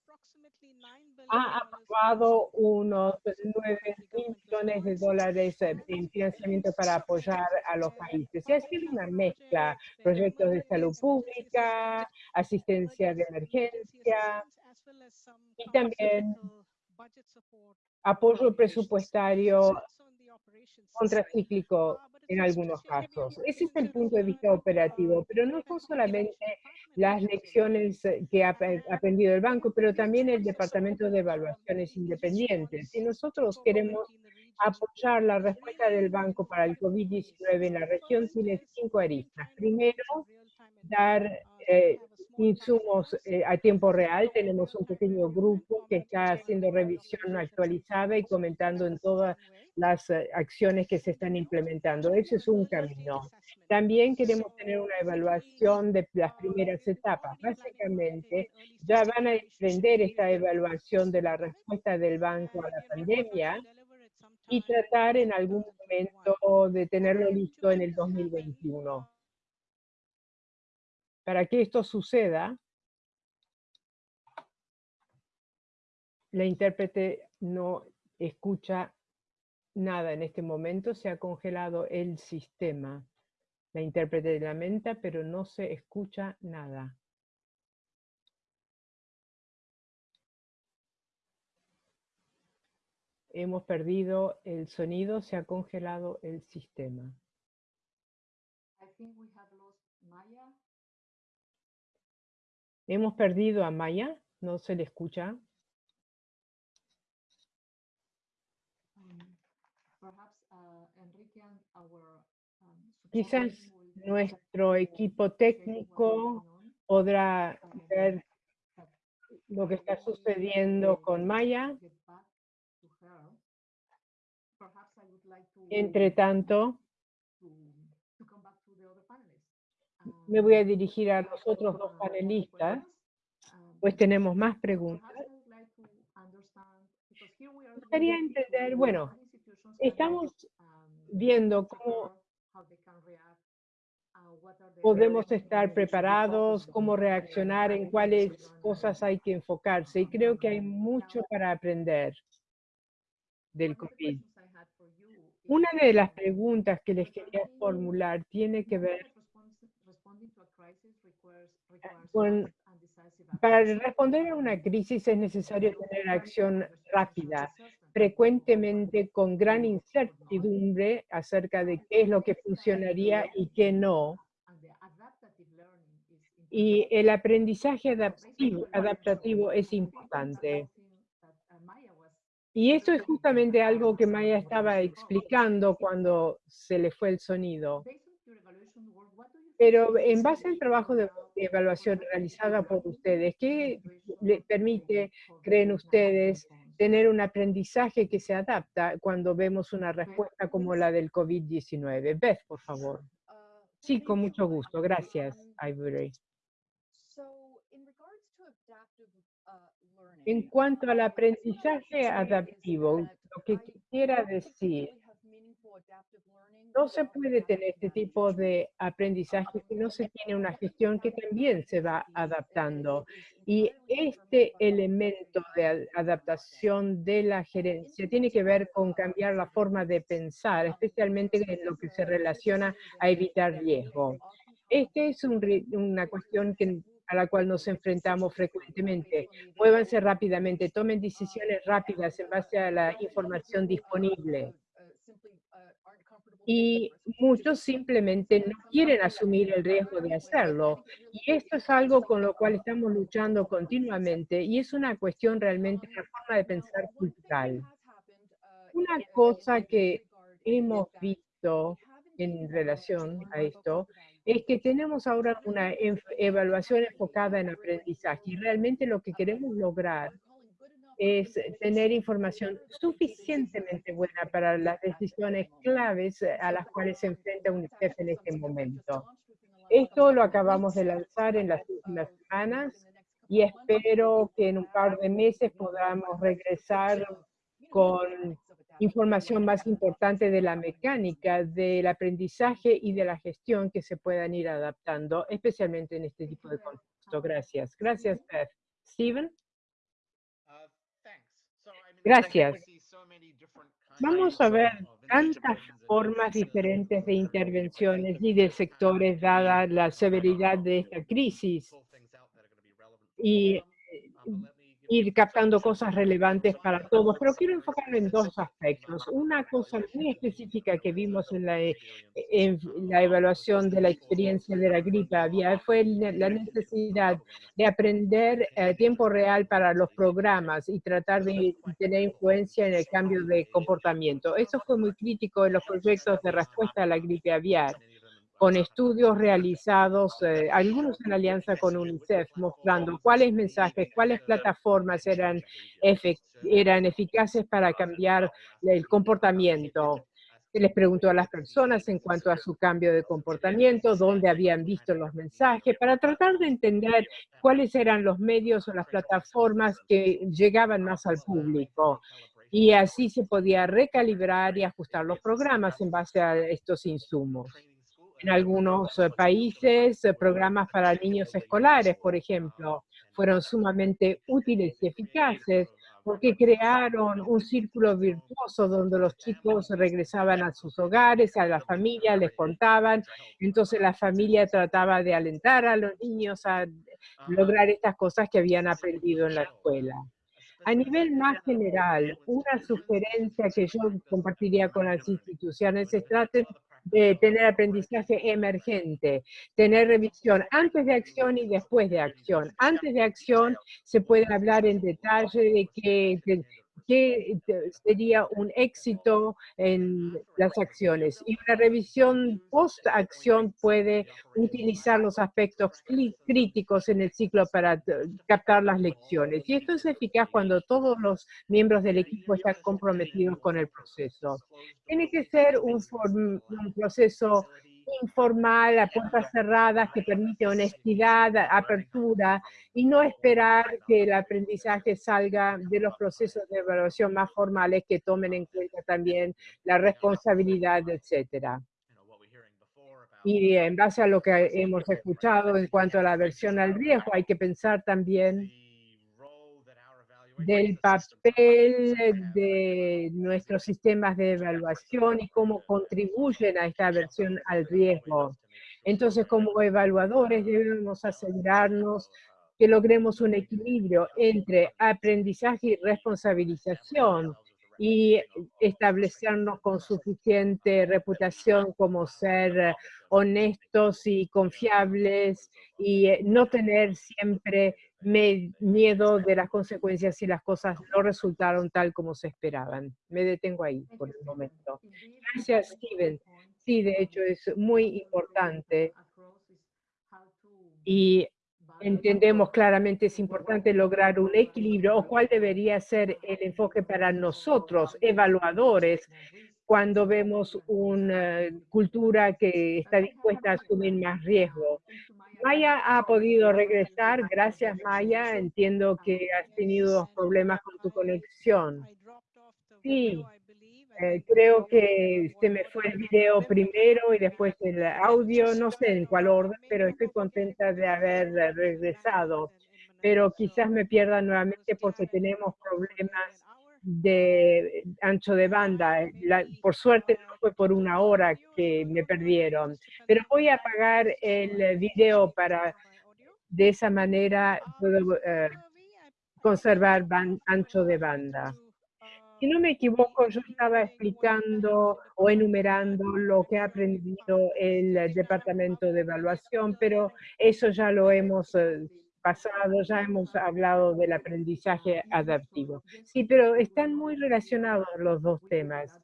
A: ha aprobado unos 9 mil millones de dólares en financiamiento para apoyar a los países. Y ha sido una mezcla, proyectos de salud pública, asistencia de emergencia y también apoyo presupuestario contracíclico en algunos casos. Ese es el punto de vista operativo, pero no son solamente las lecciones eh, que ha aprendido el banco, pero también el Departamento de Evaluaciones Independientes. Si nosotros queremos apoyar la respuesta del banco para el COVID-19 en la región, tiene cinco aristas. Primero, dar eh, insumos eh, a tiempo real. Tenemos un pequeño grupo que está haciendo revisión actualizada y comentando en todas las eh, acciones que se están implementando. Ese es un camino. También queremos tener una evaluación de las primeras etapas. Básicamente, ya van a emprender esta evaluación de la respuesta del banco a la pandemia y tratar en algún momento de tenerlo listo en el 2021. Para que esto suceda, la intérprete no escucha nada en este momento, se ha congelado el sistema. La intérprete lamenta, pero no se escucha nada. Hemos perdido el sonido, se ha congelado el sistema. Hemos perdido a Maya, no se le escucha. Quizás nuestro equipo técnico podrá ver lo que está sucediendo con Maya. Entre tanto, me voy a dirigir a los otros dos panelistas, pues tenemos más preguntas. Me gustaría entender, bueno, estamos viendo cómo podemos estar preparados, cómo reaccionar, en cuáles cosas hay que enfocarse. Y creo que hay mucho para aprender del COVID. Una de las preguntas que les quería formular tiene que ver con, para responder a una crisis es necesario tener acción rápida, frecuentemente con gran incertidumbre acerca de qué es lo que funcionaría y qué no. Y el aprendizaje adaptativo, adaptativo es importante. Y esto es justamente algo que Maya estaba explicando cuando se le fue el sonido. Pero en base al trabajo de evaluación realizada por ustedes, ¿qué le permite, creen ustedes, tener un aprendizaje que se adapta cuando vemos una respuesta como la del COVID-19? Beth, por favor. Sí, con mucho gusto. Gracias, Ivory. En cuanto al aprendizaje adaptivo, lo que quisiera decir no se puede tener este tipo de aprendizaje si no se tiene una gestión que también se va adaptando. Y este elemento de adaptación de la gerencia tiene que ver con cambiar la forma de pensar, especialmente en lo que se relaciona a evitar riesgo. Esta es una cuestión que, a la cual nos enfrentamos frecuentemente. Muévanse rápidamente, tomen decisiones rápidas en base a la información disponible y muchos simplemente no quieren asumir el riesgo de hacerlo. Y esto es algo con lo cual estamos luchando continuamente y es una cuestión realmente de forma de pensar cultural. Una cosa que hemos visto en relación a esto es que tenemos ahora una evaluación enfocada en aprendizaje y realmente lo que queremos lograr es tener información suficientemente buena para las decisiones claves a las cuales se enfrenta UNICEF en este momento. Esto lo acabamos de lanzar en las últimas semanas y espero que en un par de meses podamos regresar con información más importante de la mecánica, del aprendizaje y de la gestión que se puedan ir adaptando, especialmente en este tipo de contexto. Gracias. Gracias, Beth. Steven. Gracias. Vamos a ver tantas formas diferentes de intervenciones y de sectores dada la severidad de esta crisis. Y ir captando cosas relevantes para todos, pero quiero enfocarme en dos aspectos. Una cosa muy específica que vimos en la, evaluación de la experiencia de la gripe aviar fue la necesidad de aprender eh, tiempo real para los programas y tratar de tener influencia en el cambio de comportamiento. Eso fue muy crítico en los proyectos de respuesta a la gripe aviar con estudios realizados, eh, algunos en alianza con UNICEF, mostrando cuáles mensajes, cuáles plataformas eran, eran eficaces para cambiar el comportamiento. Se les preguntó a las personas en cuanto a su cambio de comportamiento, dónde habían visto los mensajes, para tratar de entender cuáles eran los medios o las plataformas que llegaban más al público. Y así se podía recalibrar y ajustar los programas en base a estos insumos en algunos eh, países, eh, programas para niños escolares, por ejemplo, fueron sumamente útiles y eficaces porque crearon un círculo virtuoso donde los chicos regresaban a sus hogares, a la familia, les contaban, entonces la familia trataba de alentar a los niños a lograr estas cosas que habían aprendido en la escuela. A nivel más general, una sugerencia que yo compartiría con las instituciones es traten de tener aprendizaje emergente, tener revisión antes de acción y después de acción. Antes de acción se puede hablar en detalle de que, sería un éxito en las acciones. Y una revisión post-acción puede utilizar los aspectos críticos en el ciclo para captar las lecciones. Y esto es eficaz cuando todos los miembros del equipo están comprometidos con el proceso. Tiene que ser un, un proceso informal, a puertas cerradas, que permite honestidad, apertura, y no esperar que el aprendizaje salga de los procesos de evaluación más formales que tomen en cuenta también la responsabilidad, etcétera. Y en base a lo que hemos escuchado en cuanto a la aversión al riesgo, hay que pensar también del papel de nuestros sistemas de evaluación y cómo contribuyen a esta aversión al riesgo. Entonces, como evaluadores debemos asegurarnos que logremos un equilibrio entre aprendizaje y responsabilización y establecernos con suficiente reputación como ser honestos y confiables y no tener siempre miedo de las consecuencias si las cosas no resultaron tal como se esperaban. Me detengo ahí por el momento. Gracias, Steven. Sí, de hecho es muy importante y entendemos claramente es importante lograr un equilibrio o cuál debería ser el enfoque para nosotros, evaluadores, cuando vemos una cultura que está dispuesta a asumir más riesgo. Maya ha podido regresar. Gracias, Maya. Entiendo que has tenido problemas con tu conexión. Sí, eh, creo que se me fue el video primero y después el audio. No sé en cuál orden, pero estoy contenta de haber regresado. Pero quizás me pierda nuevamente porque tenemos problemas de ancho de banda. por suerte no fue por una hora que me perdieron, pero voy a apagar el video para de esa manera puedo eh, conservar ancho de banda. Si no me equivoco, yo estaba explicando o enumerando lo que ha aprendido el Departamento de Evaluación, pero eso ya lo hemos eh, pasado ya hemos hablado del aprendizaje adaptivo. Sí, pero están muy relacionados los dos temas.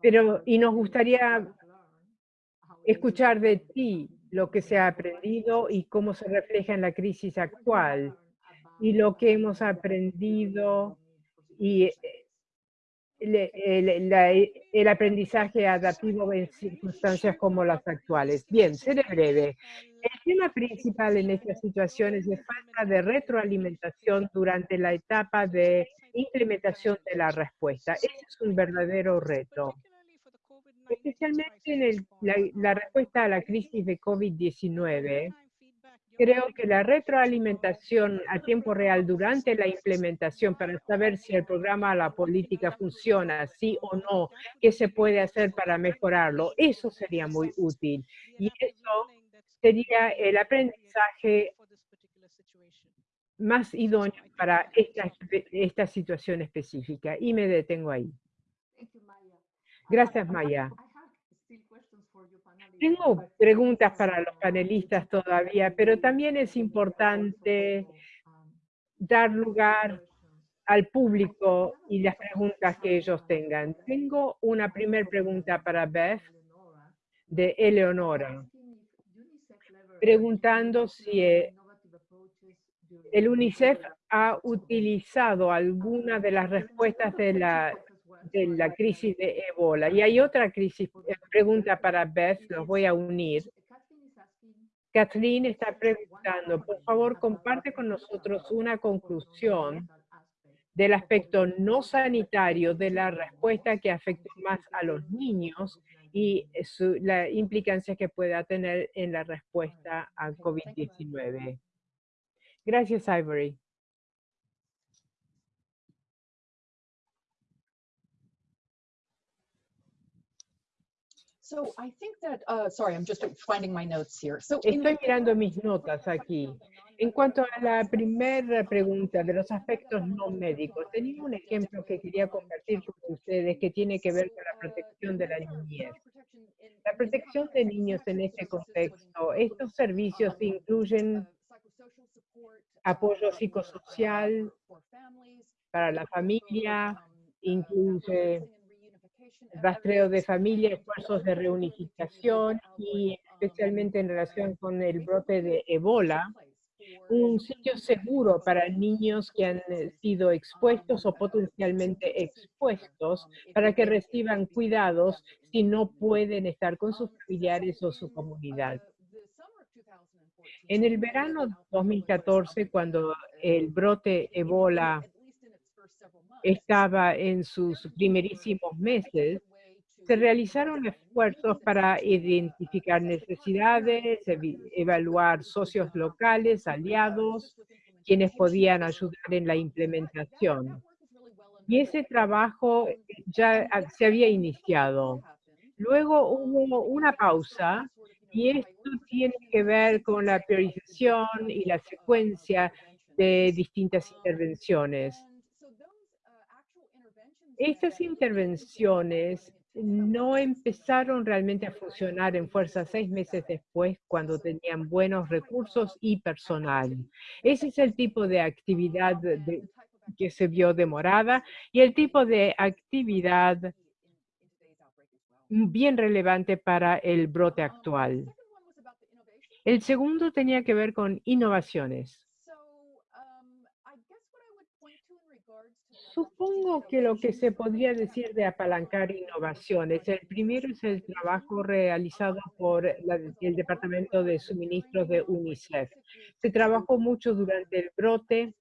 A: Pero, y nos gustaría escuchar de ti lo que se ha aprendido y cómo se refleja en la crisis actual y lo que hemos aprendido y el, el, aprendizaje adaptivo en circunstancias como las actuales. Bien, seré breve. El tema principal en estas situaciones es falta de retroalimentación durante la etapa de implementación de la respuesta. Ese es un verdadero reto. Especialmente en la, la respuesta a la crisis de COVID-19, Creo que la retroalimentación a tiempo real durante la implementación para saber si el programa o la política funciona, sí o no, qué se puede hacer para mejorarlo, eso sería muy útil. Y eso sería el aprendizaje más idóneo para esta, esta situación específica. Y me detengo ahí. Gracias, Maya. Tengo preguntas para los panelistas todavía, pero también es importante dar lugar al público y las preguntas que ellos tengan. Tengo una primera pregunta para Beth de Eleonora, preguntando si eh, el UNICEF ha utilizado alguna de las respuestas de la de la crisis de ébola. Y hay otra crisis, eh, pregunta para Beth, los voy a unir. Kathleen está preguntando, por favor, comparte con nosotros una conclusión del aspecto no sanitario de la respuesta que afecta más a los niños y la implicancia que pueda tener en la respuesta al COVID-19. Gracias, Ivory. Estoy mirando mis notas aquí. En cuanto a la primera pregunta de los aspectos no médicos, tenía un ejemplo que quería compartir con ustedes que tiene que ver con la protección de la niñez. La protección de niños en este contexto, estos servicios incluyen uh, apoyo uh, psicosocial para la familia, uh, incluye rastreo de familia, esfuerzos de reunificación y especialmente en relación con el brote de Ebola, un sitio seguro para niños que han eh, sido expuestos o potencialmente expuestos para que reciban cuidados si no pueden estar con sus familiares o su comunidad. En el verano 2014, cuando el brote Ebola estaba en sus primerísimos meses, se realizaron esfuerzos para identificar necesidades, evaluar socios locales, aliados, quienes podían ayudar en la implementación. Y ese trabajo ya se había iniciado. Luego hubo una pausa y esto tiene que ver con la priorización y la secuencia de distintas intervenciones. Estas intervenciones no empezaron realmente a funcionar en fuerza seis meses después cuando tenían buenos recursos y personal. Ese es el tipo de actividad que se vio demorada y el tipo de actividad bien relevante para el brote actual. El segundo tenía que ver con innovaciones. Supongo que lo que se podría decir de apalancar innovaciones, el primero es el trabajo realizado por el Departamento de Suministros de UNICEF. Se trabajó mucho durante el brote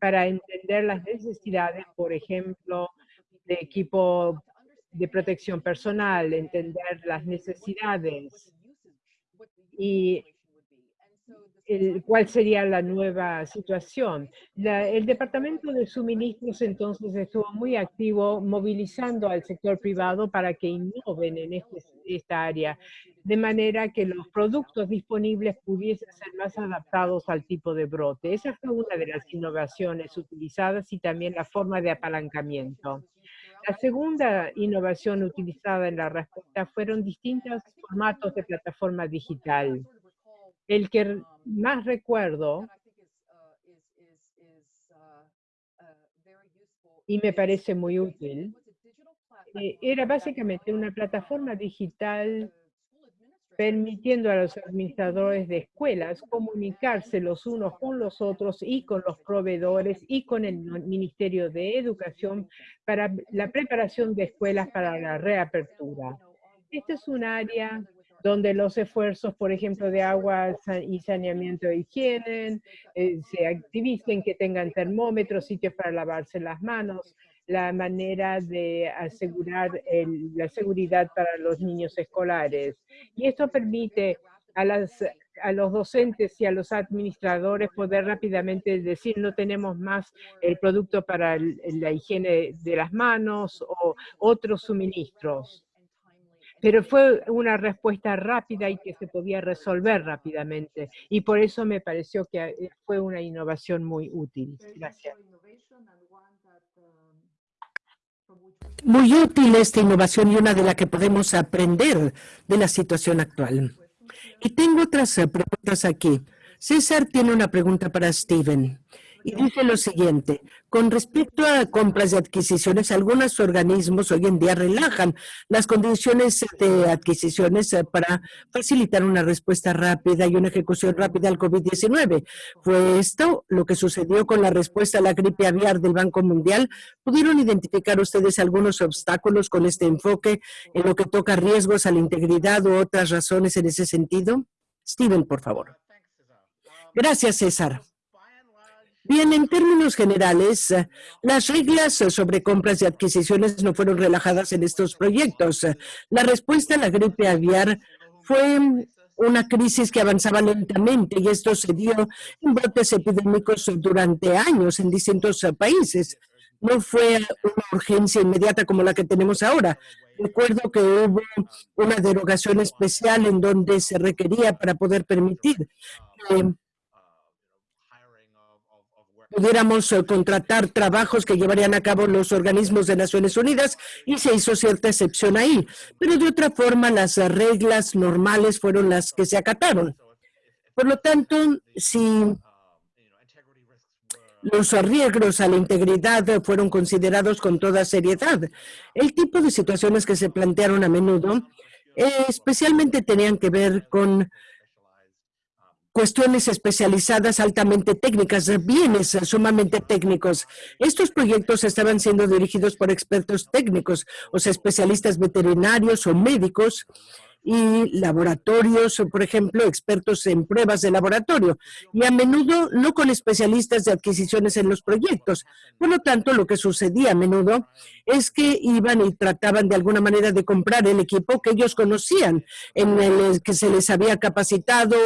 A: para entender las necesidades, por ejemplo, de equipo de protección personal, entender las necesidades y cuál sería la nueva situación. el Departamento de Suministros entonces estuvo muy activo movilizando al sector privado para que innoven en este, esta área, de manera que los productos disponibles pudiesen ser más adaptados al tipo de brote. Esa fue una de las innovaciones utilizadas y también la forma de apalancamiento. La segunda innovación utilizada en la respuesta fueron distintos formatos de plataforma digital. El que más recuerdo y me parece muy útil, eh, era básicamente una plataforma digital permitiendo a los administradores de escuelas comunicarse los unos con los otros y con los proveedores y con el Ministerio de Educación para la preparación de escuelas para la reapertura. Este es un área donde los esfuerzos, por ejemplo, de agua y saneamiento de higiene, eh, se activicen, que tengan termómetros, sitios para lavarse las manos, la manera de asegurar la seguridad para los niños escolares. Y esto permite a las a los docentes y a los administradores poder rápidamente decir no tenemos más el producto para la higiene de las manos o otros suministros. Pero fue una respuesta rápida y que se podía resolver rápidamente. Y por eso me pareció que eh, fue una innovación muy útil. Gracias.
D: Muy útil esta innovación y una de la que podemos aprender de la situación actual. Y tengo otras eh, preguntas aquí. César tiene una pregunta para Steven y dice lo siguiente, con respecto a compras y adquisiciones, algunos organismos hoy en día relajan las condiciones de adquisiciones eh, para facilitar una respuesta rápida y una ejecución rápida al COVID-19. ¿Fue esto lo que sucedió con la respuesta a la gripe aviar del Banco Mundial? ¿Pudieron identificar ustedes algunos obstáculos con este enfoque en lo que toca riesgos a la integridad u otras razones en ese sentido? Steven, por favor. Gracias, César. Bien, en términos generales, las reglas sobre compras y adquisiciones no fueron relajadas en estos proyectos. La respuesta a la gripe aviar fue una crisis que avanzaba lentamente y esto se dio en brotes epidémicos durante años en distintos países. No fue una urgencia inmediata como la que tenemos ahora. Recuerdo que hubo una derogación especial en donde se requería para poder permitir que pudiéramos eh, contratar trabajos que llevarían a cabo los organismos de Naciones Unidas y se hizo cierta excepción ahí. Pero de otra forma, las reglas normales fueron las que se acataron. Por lo tanto, si los riesgos a la integridad fueron considerados con toda seriedad, el tipo de situaciones que se plantearon a menudo eh, especialmente tenían que ver con cuestiones especializadas altamente técnicas, bienes sumamente técnicos. Estos proyectos estaban siendo dirigidos por expertos técnicos, o sea, especialistas veterinarios o médicos, y laboratorios, por ejemplo, expertos en pruebas de laboratorio, y a menudo no con especialistas de adquisiciones en los proyectos. Por lo tanto, lo que sucedía a menudo es que iban y trataban de alguna manera de comprar el equipo que ellos conocían, en el que se les había capacitado,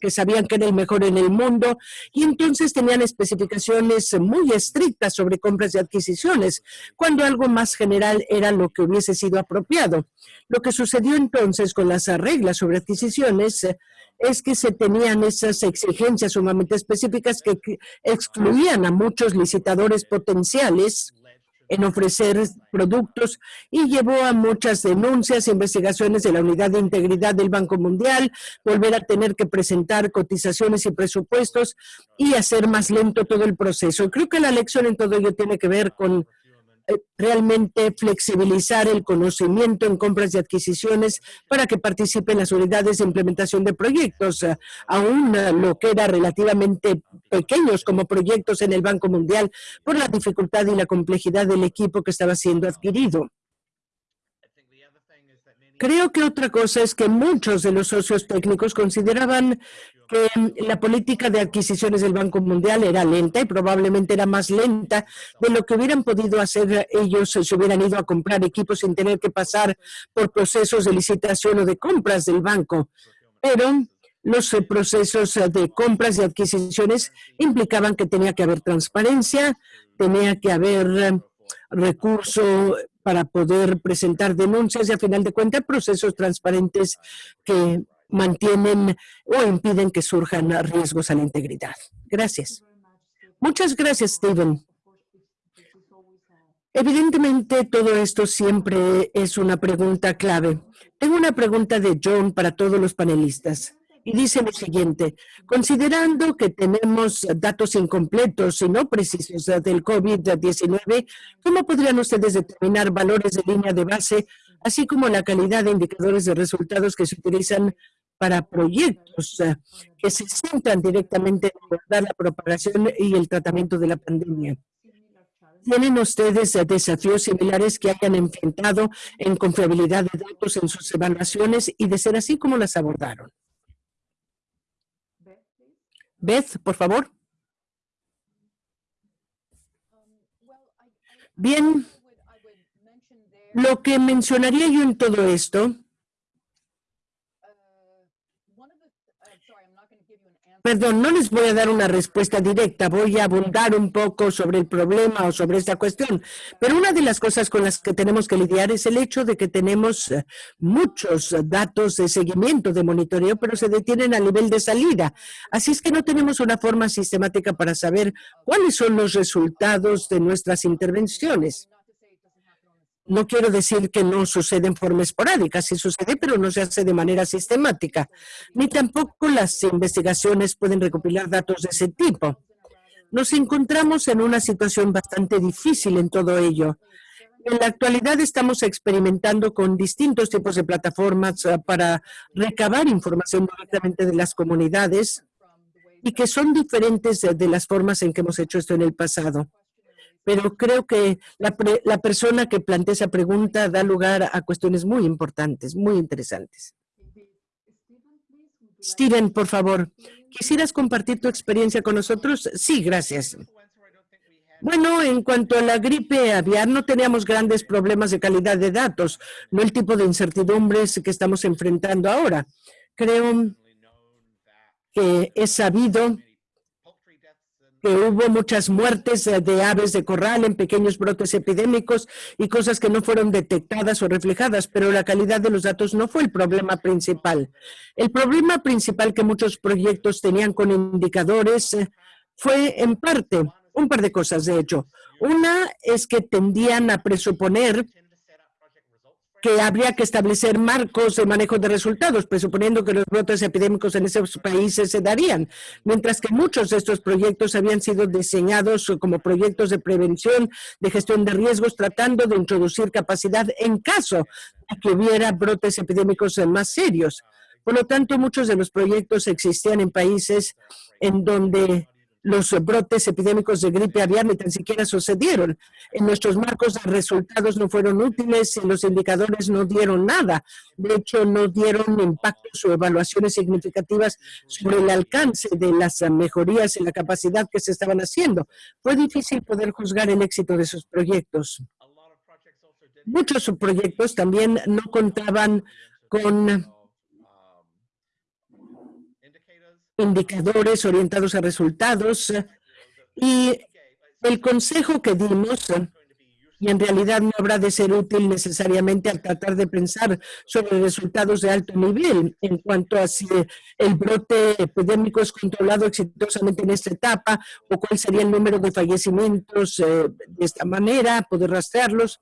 D: que sabían que era el mejor en el mundo, y entonces tenían especificaciones muy estrictas sobre compras y adquisiciones, cuando algo más general era lo que hubiese sido apropiado. Lo que sucedió entonces con las reglas sobre adquisiciones eh, es que se tenían esas exigencias sumamente específicas que excluían a muchos licitadores potenciales en ofrecer productos y llevó a muchas denuncias, investigaciones de la Unidad de Integridad del Banco Mundial, volver a tener que presentar cotizaciones y presupuestos y hacer más lento todo el proceso. Creo que la lección en todo ello tiene que ver con realmente flexibilizar el conocimiento en compras y adquisiciones para que participen las unidades de implementación de proyectos, eh, aún eh, lo que era relativamente pequeños como proyectos en el Banco Mundial por la dificultad y la complejidad del equipo que estaba siendo adquirido. Creo que otra cosa es que muchos de los socios técnicos consideraban que la política de adquisiciones del Banco Mundial era lenta y probablemente era más lenta de lo que hubieran podido hacer ellos si hubieran ido a comprar equipos sin tener que pasar por procesos de licitación o de compras del banco. Pero los procesos de compras y adquisiciones implicaban que tenía que haber transparencia, tenía que haber recurso para poder presentar denuncias y a final de cuentas procesos transparentes que mantienen o impiden que surjan riesgos a la integridad. Gracias. Muchas gracias, Steven. Evidentemente, todo esto siempre es una pregunta clave. Tengo una pregunta de John para todos los panelistas y dice lo siguiente, considerando que tenemos datos incompletos y no precisos del COVID-19, ¿cómo podrían ustedes determinar valores de línea de base, así como la calidad de indicadores de resultados que se utilizan para proyectos que se centran directamente en abordar la propagación y el tratamiento de la pandemia? ¿Tienen ustedes desafíos similares que hayan enfrentado en confiabilidad de datos en sus evaluaciones y de ser así, cómo las abordaron? Beth, por favor. Bien, lo que mencionaría yo en todo esto Perdón, no les voy a dar una respuesta directa, voy a abundar un poco sobre el problema o sobre esta cuestión. Pero una de las cosas con las que tenemos que lidiar es el hecho de que tenemos eh, muchos datos de seguimiento, de monitoreo, pero se detienen a nivel de salida. Así es que no tenemos una forma sistemática para saber cuáles son los resultados de nuestras intervenciones. No quiero decir que no sucede en forma esporádica, sí sucede, pero no se hace de manera sistemática. Ni tampoco las investigaciones pueden recopilar datos de ese tipo. Nos encontramos en una situación bastante difícil en todo ello. En la actualidad estamos experimentando con distintos tipos de plataformas ah, para recabar información directamente de las comunidades y que son diferentes de las formas en que hemos hecho esto en el pasado pero creo que la, persona que plantea esa pregunta da lugar a cuestiones muy importantes, muy interesantes. Steven, por favor, ¿quisieras compartir tu experiencia con nosotros? Sí, gracias. Bueno, en cuanto a la gripe aviar, no teníamos grandes problemas de calidad de datos, no el tipo de incertidumbres que estamos enfrentando ahora. Creo que es sabido que hubo muchas muertes de aves de corral en pequeños brotes epidémicos y cosas que no fueron detectadas o reflejadas, pero la calidad de los datos no fue el problema principal. El problema principal que muchos proyectos tenían con indicadores eh, fue en parte un par de cosas, de hecho. Una es que tendían a presuponer que habría que establecer marcos de manejo de resultados, presuponiendo que los brotes epidémicos en esos países se darían, mientras que muchos de estos proyectos habían sido diseñados como proyectos de prevención, de gestión de riesgos, tratando de introducir capacidad en caso de que hubiera brotes epidémicos más serios. Por lo tanto, muchos de los proyectos existían en países en donde los brotes epidémicos de gripe aviar ni tan siquiera sucedieron. En nuestros marcos de resultados no fueron útiles y los indicadores no dieron nada. De hecho, no dieron impactos o evaluaciones significativas sobre el alcance de las mejorías en la capacidad que se estaban haciendo. Fue difícil poder juzgar el éxito de esos proyectos. Muchos proyectos también no contaban con indicadores orientados a resultados y el consejo que dimos y en realidad no habrá de ser útil necesariamente al tratar de pensar sobre resultados de alto nivel en cuanto a si el brote epidémico es controlado exitosamente en esta etapa o cuál sería el número de fallecimientos eh, de esta manera, poder rastrearlos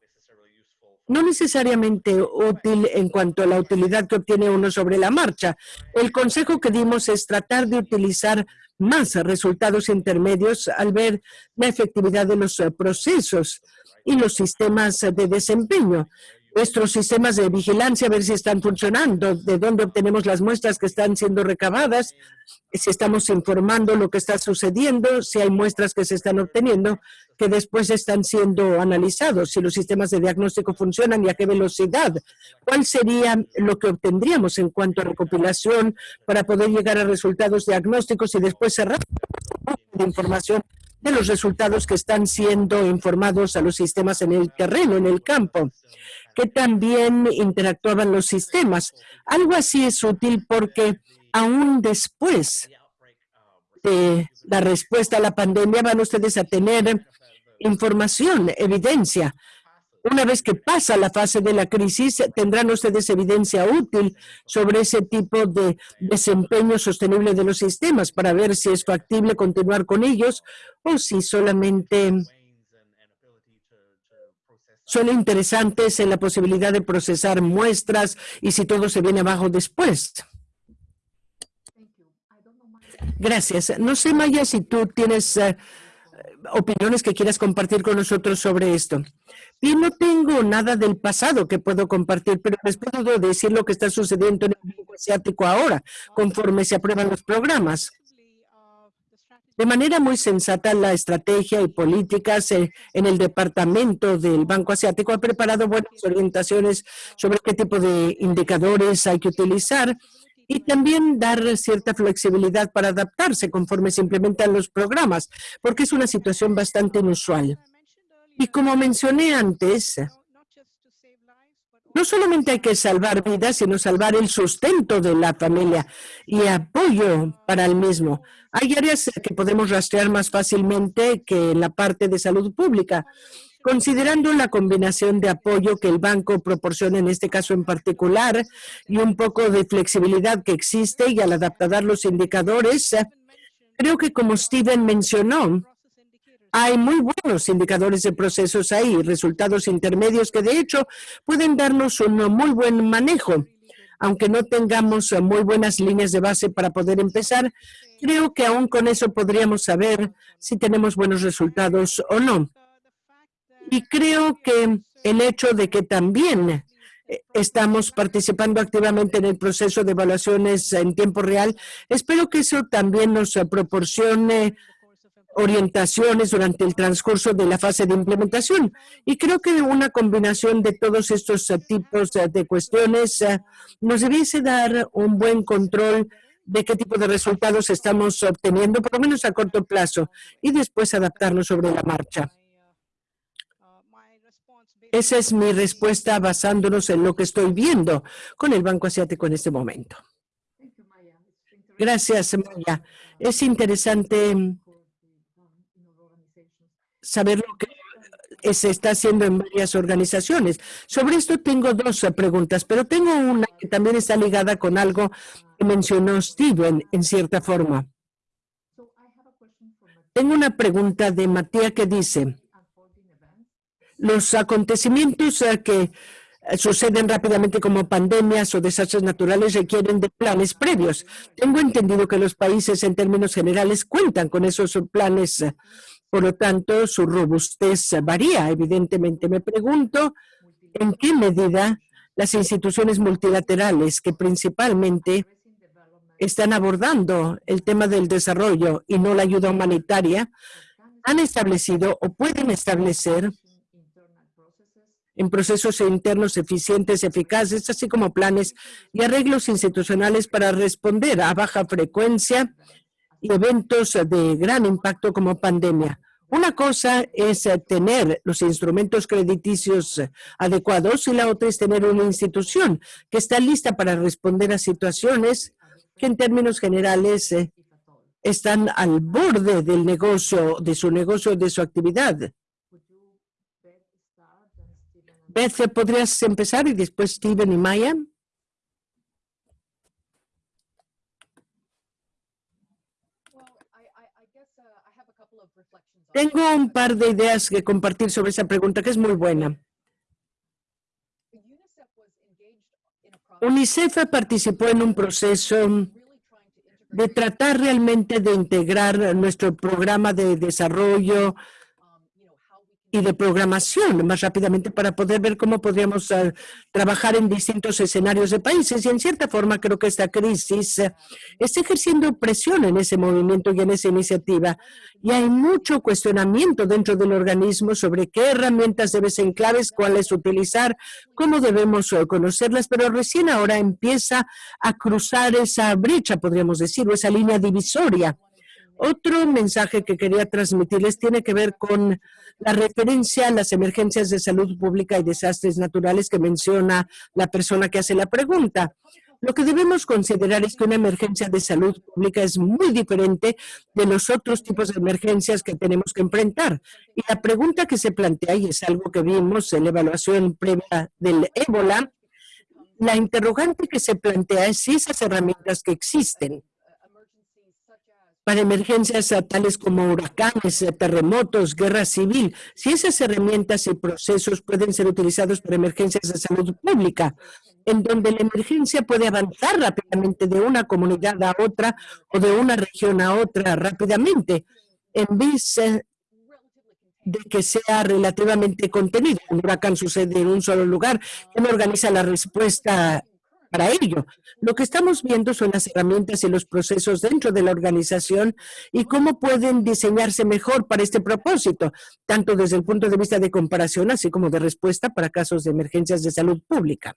D: no necesariamente útil en cuanto a la utilidad que obtiene uno sobre la marcha. El consejo que dimos es tratar de utilizar más resultados intermedios al ver la efectividad de los eh, procesos y los sistemas de desempeño nuestros sistemas de vigilancia, a ver si están funcionando, de dónde obtenemos las muestras que están siendo recabadas, si estamos informando lo que está sucediendo, si hay muestras que se están obteniendo que después están siendo analizados, si los sistemas de diagnóstico funcionan y a qué velocidad, cuál sería lo que obtendríamos en cuanto a recopilación para poder llegar a resultados diagnósticos y después cerrar información de los resultados que están siendo informados a los sistemas en el terreno, en el campo que también interactuaban los sistemas. Algo así es útil porque aún después de la respuesta a la pandemia van ustedes a tener información, evidencia. Una vez que pasa la fase de la crisis, tendrán ustedes evidencia útil sobre ese tipo de desempeño sostenible de los sistemas para ver si es factible continuar con ellos o si solamente son interesantes en la posibilidad de procesar muestras y si todo se viene abajo después. Gracias. No sé, Maya, si tú tienes eh, opiniones que quieras compartir con nosotros sobre esto. Y no tengo nada del pasado que puedo compartir, pero les puedo decir lo que está sucediendo en el mundo asiático ahora, conforme se aprueban los programas. De manera muy sensata, la estrategia y políticas eh, en el departamento del Banco Asiático ha preparado buenas orientaciones sobre qué tipo de indicadores hay que utilizar y también dar cierta flexibilidad para adaptarse conforme se implementan los programas, porque es una situación bastante inusual. Y como mencioné antes, no solamente hay que salvar vidas, sino salvar el sustento de la familia y apoyo para el mismo. Hay áreas que podemos rastrear más fácilmente que la parte de salud pública. Considerando la combinación de apoyo que el banco proporciona en este caso en particular y un poco de flexibilidad que existe y al adaptar los indicadores, creo que como Steven mencionó, hay muy buenos indicadores de procesos ahí, resultados intermedios que de hecho pueden darnos un muy buen manejo. Aunque no tengamos muy buenas líneas de base para poder empezar, creo que aún con eso podríamos saber si tenemos buenos resultados o no. Y creo que el hecho de que también eh, estamos participando activamente en el proceso de evaluaciones en tiempo real, espero que eso también nos proporcione orientaciones durante el transcurso de la fase de implementación. Y creo que una combinación de todos estos tipos de cuestiones eh, nos debiese dar un buen control de qué tipo de resultados estamos obteniendo, por lo menos a corto plazo, y después adaptarnos sobre la marcha. Esa es mi respuesta basándonos en lo que estoy viendo con el Banco Asiático en este momento. Gracias, Maya. Es interesante saber lo que se está haciendo en varias organizaciones. Sobre esto tengo dos preguntas, pero tengo una que también está ligada con algo que mencionó Steven en cierta forma. Tengo una pregunta de Matías que dice, los acontecimientos eh, que eh, suceden rápidamente como pandemias o desastres naturales requieren de planes previos. Tengo entendido que los países en términos generales cuentan con esos planes, por lo tanto su robustez varía. Evidentemente me pregunto en qué medida las instituciones multilaterales que principalmente están abordando el tema del desarrollo y no la ayuda humanitaria han establecido o pueden establecer en procesos internos eficientes, eficaces, así como planes y arreglos institucionales para responder a baja frecuencia eventos de gran impacto como pandemia. Una cosa es tener los instrumentos crediticios adecuados y la otra es tener una institución que está lista para responder a situaciones que en términos generales eh, están al borde del negocio, de su negocio, de su actividad. Beth, ¿podrías empezar y después Steven y Maya? Tengo un par de ideas que compartir sobre esa pregunta que es muy buena. UNICEF participó en un proceso de tratar realmente de integrar nuestro programa de desarrollo y de programación más rápidamente para poder ver cómo podríamos eh, trabajar en distintos escenarios de países. Y en cierta forma creo que esta crisis eh, está ejerciendo presión en ese movimiento y en esa iniciativa. Y hay mucho cuestionamiento dentro del organismo sobre qué herramientas deben ser claves, cuáles utilizar, cómo debemos eh, conocerlas, pero recién ahora empieza a cruzar esa brecha, podríamos decir, o esa línea divisoria otro mensaje que quería transmitirles tiene que ver con la referencia a las emergencias de salud pública y desastres naturales que menciona la persona que hace la pregunta. Lo que debemos considerar es que una emergencia de salud pública es muy diferente de los otros tipos de emergencias que tenemos que enfrentar. Y la pregunta que se plantea, y es algo que vimos en la evaluación previa del ébola, la interrogante que se plantea es si esas herramientas que existen para emergencias tales como huracanes, terremotos, guerra civil, si esas herramientas y procesos pueden ser utilizados para emergencias de salud pública, en donde la emergencia puede avanzar rápidamente de una comunidad a otra o de una región a otra rápidamente, en vez de que sea relativamente contenido. Un huracán sucede en un solo lugar, ¿quién organiza la respuesta para ello. Lo que estamos viendo son las herramientas y los procesos dentro de la organización y cómo pueden diseñarse mejor para este propósito, tanto desde el punto de vista de comparación, así como de respuesta para casos de emergencias de salud pública.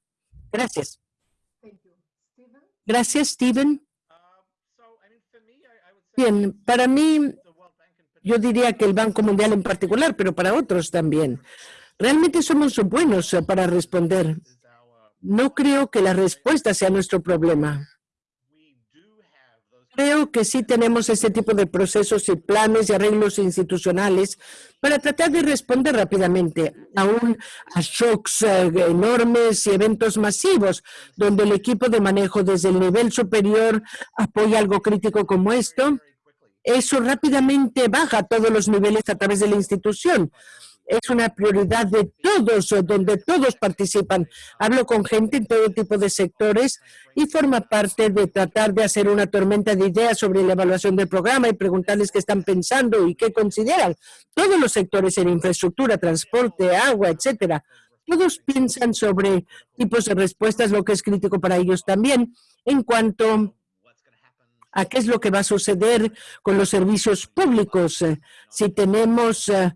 D: Gracias. Gracias, Steven. Bien, para mí, yo diría que el Banco Mundial en particular, pero para otros también. Realmente somos buenos para responder no creo que la respuesta sea nuestro problema. Creo que sí tenemos este tipo de procesos y planes y arreglos institucionales para tratar de responder rápidamente aún a shocks eh, enormes y eventos masivos, donde el equipo de manejo desde el nivel superior apoya algo crítico como esto. Eso rápidamente baja a todos los niveles a través de la institución es una prioridad de todos, donde todos participan. Hablo con gente en todo tipo de sectores y forma parte de tratar de hacer una tormenta de ideas sobre la evaluación del programa y preguntarles qué están pensando y qué consideran. Todos los sectores en infraestructura, transporte, agua, etcétera. Todos piensan sobre tipos de respuestas, lo que es crítico para ellos también, en cuanto a qué es lo que va a suceder con los servicios públicos. Si tenemos eh,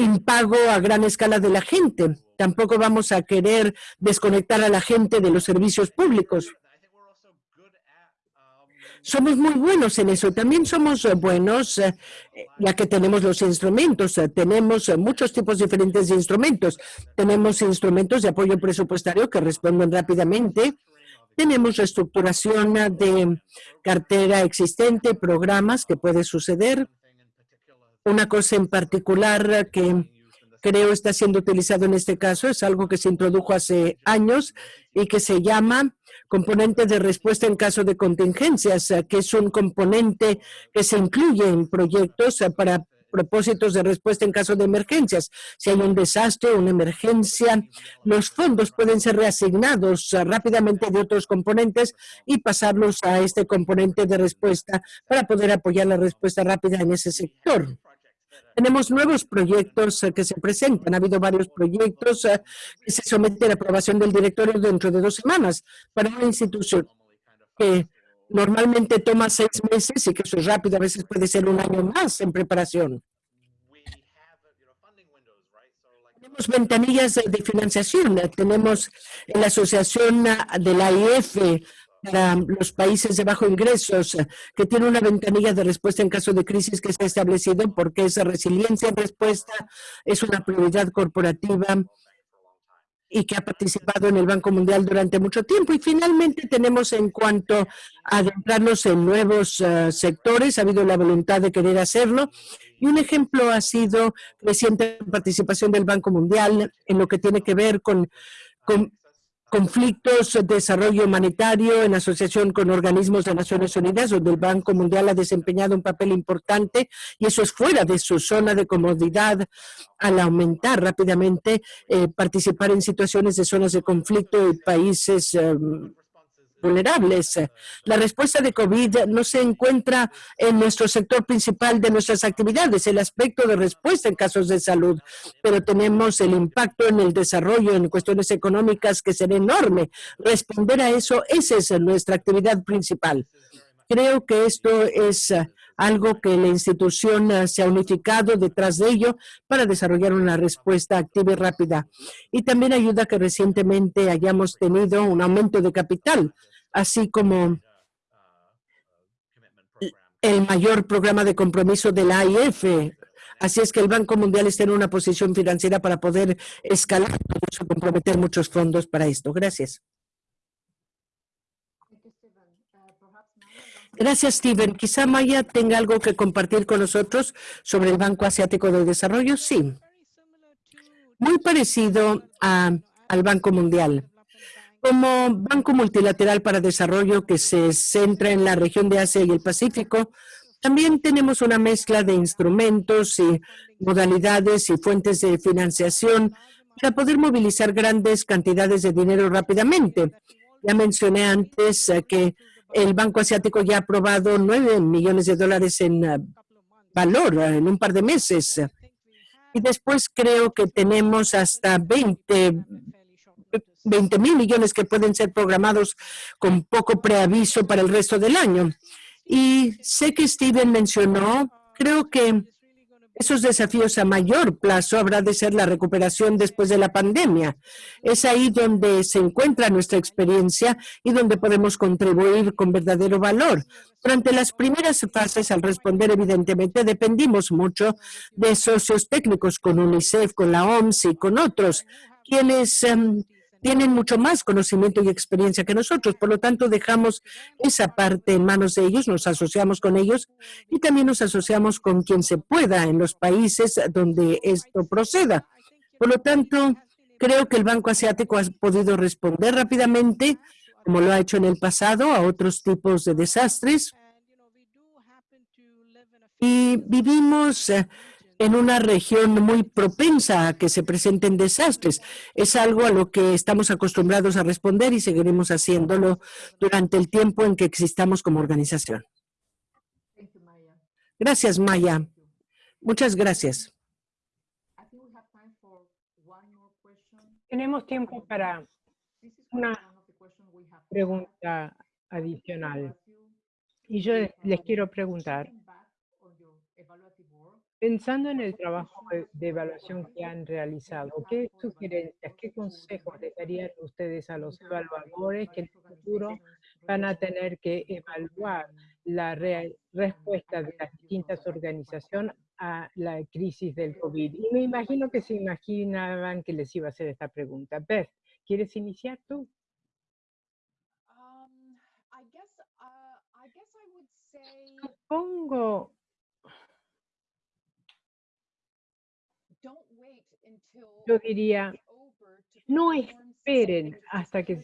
D: impago a gran escala de la gente. Tampoco vamos a querer desconectar a la gente de los servicios públicos. Somos muy buenos en eso. También somos buenos, eh, ya que tenemos los instrumentos. Tenemos muchos tipos diferentes de instrumentos. Tenemos instrumentos de apoyo presupuestario que responden rápidamente. Tenemos reestructuración de cartera existente, programas que puede suceder una cosa en particular que creo está siendo utilizado en este caso es algo que se introdujo hace años y que se llama componente de respuesta en caso de contingencias, que es un componente que se incluye en proyectos para propósitos de respuesta en caso de emergencias. Si hay un desastre, una emergencia, los fondos pueden ser reasignados rápidamente de otros componentes y pasarlos a este componente de respuesta para poder apoyar la respuesta rápida en ese sector. Tenemos nuevos proyectos eh, que se presentan. Ha habido varios proyectos eh, que se someten a aprobación del directorio dentro de dos semanas para una institución que normalmente toma seis meses y que eso es rápido, a veces puede ser un año más en preparación. Tenemos ventanillas de financiación. Tenemos la Asociación de la IF para los países de bajo ingresos, que tiene una ventanilla de respuesta en caso de crisis que se ha establecido porque esa resiliencia en respuesta es una prioridad corporativa y que ha participado en el Banco Mundial durante mucho tiempo. Y finalmente tenemos en cuanto a adentrarnos en nuevos eh, sectores, ha habido la voluntad de querer hacerlo. Y un ejemplo ha sido reciente participación del Banco Mundial en lo que tiene que ver con, con conflictos, de desarrollo humanitario en asociación con organismos de Naciones Unidas, donde el Banco Mundial ha desempeñado un papel importante y eso es fuera de su zona de comodidad al aumentar rápidamente, eh, participar en situaciones de zonas de conflicto y países em, vulnerables. La respuesta de COVID no se encuentra en nuestro sector principal de nuestras actividades, el aspecto de respuesta en casos de salud, pero tenemos el impacto en el desarrollo, en cuestiones económicas que será enorme. Responder a eso, esa es nuestra actividad principal. Creo que esto es algo que la institución se ha unificado detrás de ello para desarrollar una respuesta activa y rápida. Y también ayuda que recientemente hayamos tenido un aumento de capital así como el mayor programa de compromiso de la AIF. Así es que el Banco Mundial está en una posición financiera para poder escalar y comprometer muchos fondos para esto. Gracias. Gracias, Steven. Quizá Maya tenga algo que compartir con nosotros sobre el Banco Asiático de Desarrollo. Sí. Muy parecido al Banco Mundial. Como Banco Multilateral para Desarrollo que se centra en la región de Asia y el Pacífico, también tenemos una mezcla de instrumentos y modalidades y fuentes de financiación para poder movilizar grandes cantidades de dinero rápidamente. Ya mencioné antes eh, que el Banco Asiático ya ha aprobado 9 millones de dólares en eh, valor eh, en un par de meses. Y después creo que tenemos hasta 20 20 mil millones que pueden ser programados con poco preaviso para el resto del año. Y sé que Steven mencionó, creo que esos desafíos a mayor plazo habrá de ser la recuperación después de la pandemia. Es ahí donde se encuentra nuestra experiencia y donde podemos contribuir con verdadero valor. Durante las primeras fases, al responder, evidentemente, dependimos mucho de socios técnicos con UNICEF, con la OMS y con otros, quienes em, tienen mucho más conocimiento y experiencia que nosotros. Por lo tanto, dejamos esa parte en manos de ellos, nos asociamos con ellos y también nos asociamos con quien se pueda en los países donde esto proceda. Por lo tanto, creo que el Banco Asiático ha podido responder rápidamente, como lo ha hecho en el pasado, a otros tipos de desastres. Y vivimos eh, en una región muy propensa a que se presenten desastres. Es algo a lo que estamos acostumbrados a responder y seguiremos haciéndolo durante el tiempo en que existamos como organización. Gracias, Maya. Muchas gracias.
A: Tenemos tiempo para una pregunta adicional. Y yo les quiero preguntar, Pensando en el trabajo de evaluación que han realizado, ¿qué sugerencias, qué consejos les darían ustedes a los evaluadores que en el futuro van a tener que evaluar la respuesta de las distintas organizaciones a la crisis del COVID? Y me imagino que se imaginaban que les iba a hacer esta pregunta. Beth, ¿quieres iniciar tú? Um, uh, Supongo yo diría, no esperen hasta que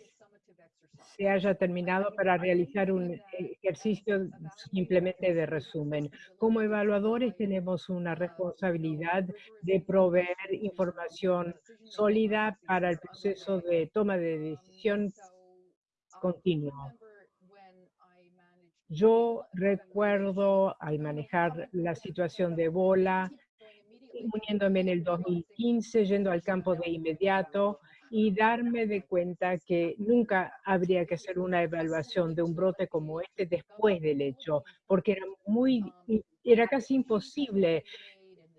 A: se haya terminado para realizar un ejercicio simplemente de resumen. Como evaluadores tenemos una responsabilidad de proveer información sólida para el proceso de toma de decisión continuo. Yo recuerdo al manejar la situación de Ebola, uniéndome en el 2015, yendo al campo de inmediato y darme de cuenta que nunca habría que hacer una evaluación de un brote como este después del hecho, porque era muy, era casi imposible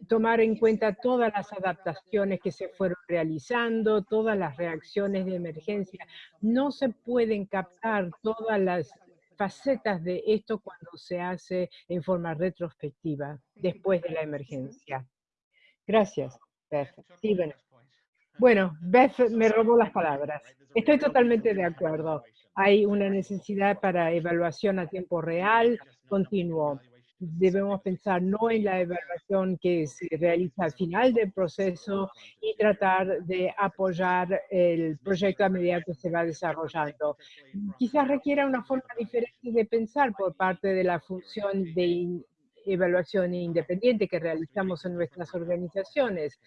A: tomar en cuenta todas las adaptaciones que se fueron realizando, todas las reacciones de emergencia. No se pueden captar todas las facetas de esto cuando se hace en forma retrospectiva, después de la emergencia. Gracias, Beth. Steven. Bueno, Beth me robó las palabras. Estoy totalmente de acuerdo. Hay una necesidad para evaluación a tiempo real, continuo. Debemos pensar no en la evaluación que se realiza al final del proceso y tratar de apoyar el proyecto a medida que se va desarrollando. Quizás requiera una forma diferente de pensar por parte de la función de evaluación independiente que realizamos en nuestras organizaciones.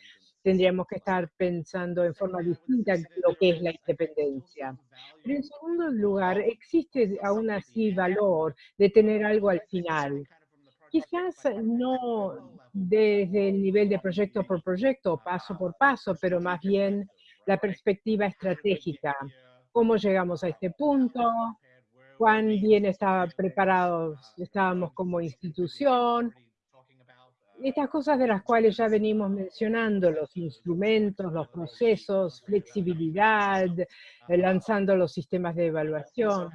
A: Tendríamos que estar pensando en forma distinta lo que es la independencia. Pero en segundo lugar, existe aún así valor de tener algo al final. Quizás no desde el nivel de proyecto por proyecto, paso por paso, pero más bien la perspectiva estratégica. ¿Cómo llegamos a este punto? Cuán bien estaba preparados estábamos como institución. Estas cosas de las cuales ya venimos mencionando, los instrumentos, los procesos, flexibilidad, eh, lanzando los sistemas de evaluación.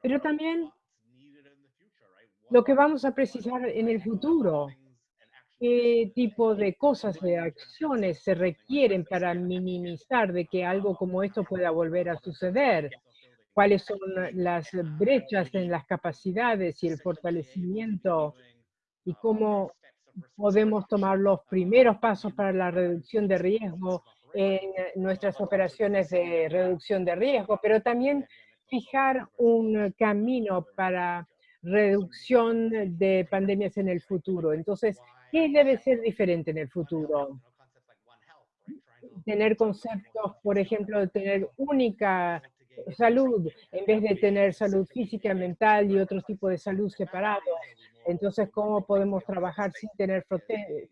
A: Pero también lo que vamos a precisar en el futuro, qué tipo de cosas, de acciones se requieren para minimizar de que algo como esto pueda volver a suceder cuáles son las brechas en las capacidades y el fortalecimiento y cómo podemos tomar los primeros pasos para la reducción de riesgo en nuestras operaciones de reducción de riesgo, pero también fijar un camino para reducción de pandemias en el futuro. Entonces, ¿qué debe ser diferente en el futuro? Tener conceptos, por ejemplo, de tener única salud, en vez de tener salud física, mental y otro tipo de salud separados. Entonces, ¿cómo podemos trabajar sin tener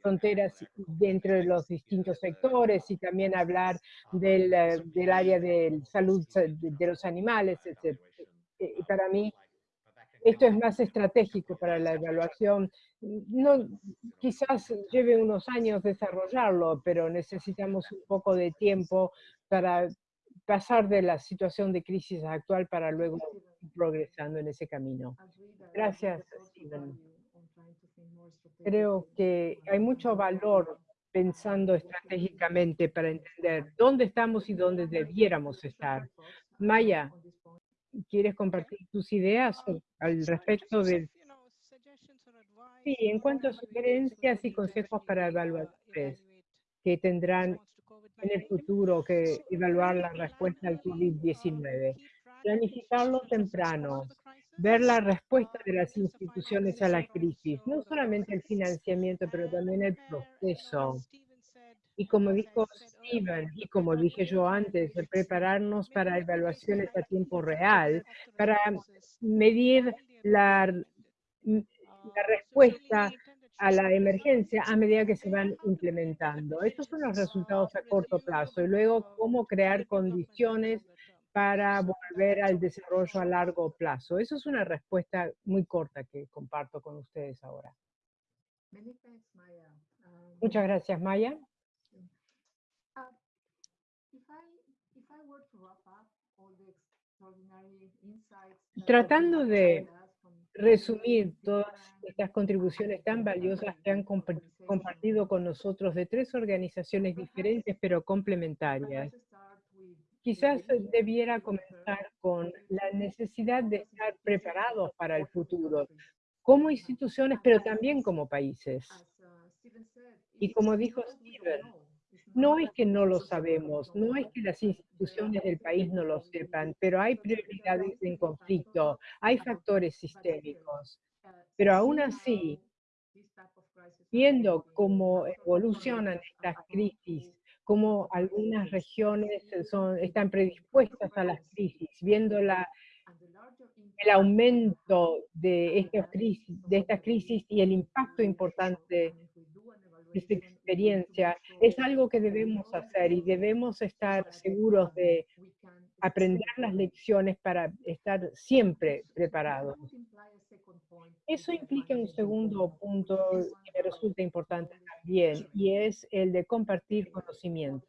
A: fronteras entre los distintos sectores y también hablar del, eh, del área de salud de los animales, etc. Y para mí, esto es más estratégico para la evaluación. No, quizás lleve unos años desarrollarlo, pero necesitamos un poco de tiempo para pasar de la situación de crisis actual para luego progresando en ese camino. Gracias, Steven. Creo que hay mucho valor pensando estratégicamente para entender dónde estamos y dónde debiéramos estar. Maya, ¿quieres compartir tus ideas al respecto de... Sí, en cuanto a sugerencias y consejos para evaluadores que tendrán en el futuro que evaluar la respuesta al COVID-19. Planificarlo temprano, ver la respuesta de las instituciones a la crisis, no solamente el financiamiento, pero también el proceso. Y como dijo Steven, y como dije yo antes, prepararnos para evaluaciones a tiempo real, para medir la, la respuesta a la emergencia a medida que se van implementando. Estos son los resultados a corto plazo y luego cómo crear condiciones para volver al desarrollo a largo plazo. Eso es una respuesta muy corta que comparto con ustedes ahora. Muchas gracias, Maya. Tratando de resumir todas estas contribuciones tan valiosas que han compartido con nosotros de tres organizaciones diferentes pero complementarias. Quizás debiera comenzar con la necesidad de estar preparados para el futuro, como instituciones, pero también como países. Y como dijo Steven, no es que no lo sabemos, no es que las instituciones del país no lo sepan, pero hay prioridades en conflicto, hay factores sistémicos. Pero aún así, viendo cómo evolucionan estas crisis, cómo algunas regiones están predispuestas a las crisis, viendo la, el aumento de estas, crisis, de estas crisis y el impacto importante esta experiencia, es algo que debemos hacer y debemos estar seguros de aprender las lecciones para estar siempre preparados. Eso implica un segundo punto que me resulta importante también, y es el de compartir conocimiento.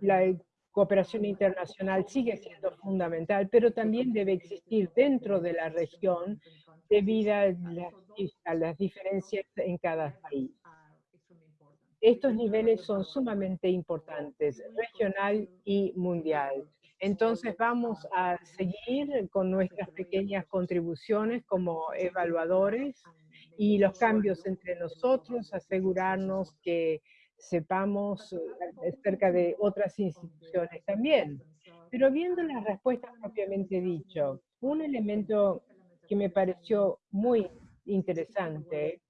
A: La cooperación internacional sigue siendo fundamental, pero también debe existir dentro de la región debido a las, a las diferencias en cada país. Estos niveles son sumamente importantes, regional y mundial. Entonces vamos a seguir con nuestras pequeñas contribuciones como evaluadores y los cambios entre nosotros, asegurarnos que sepamos eh, acerca de otras instituciones también. Pero viendo las respuestas propiamente dicho, un elemento que me pareció muy interesante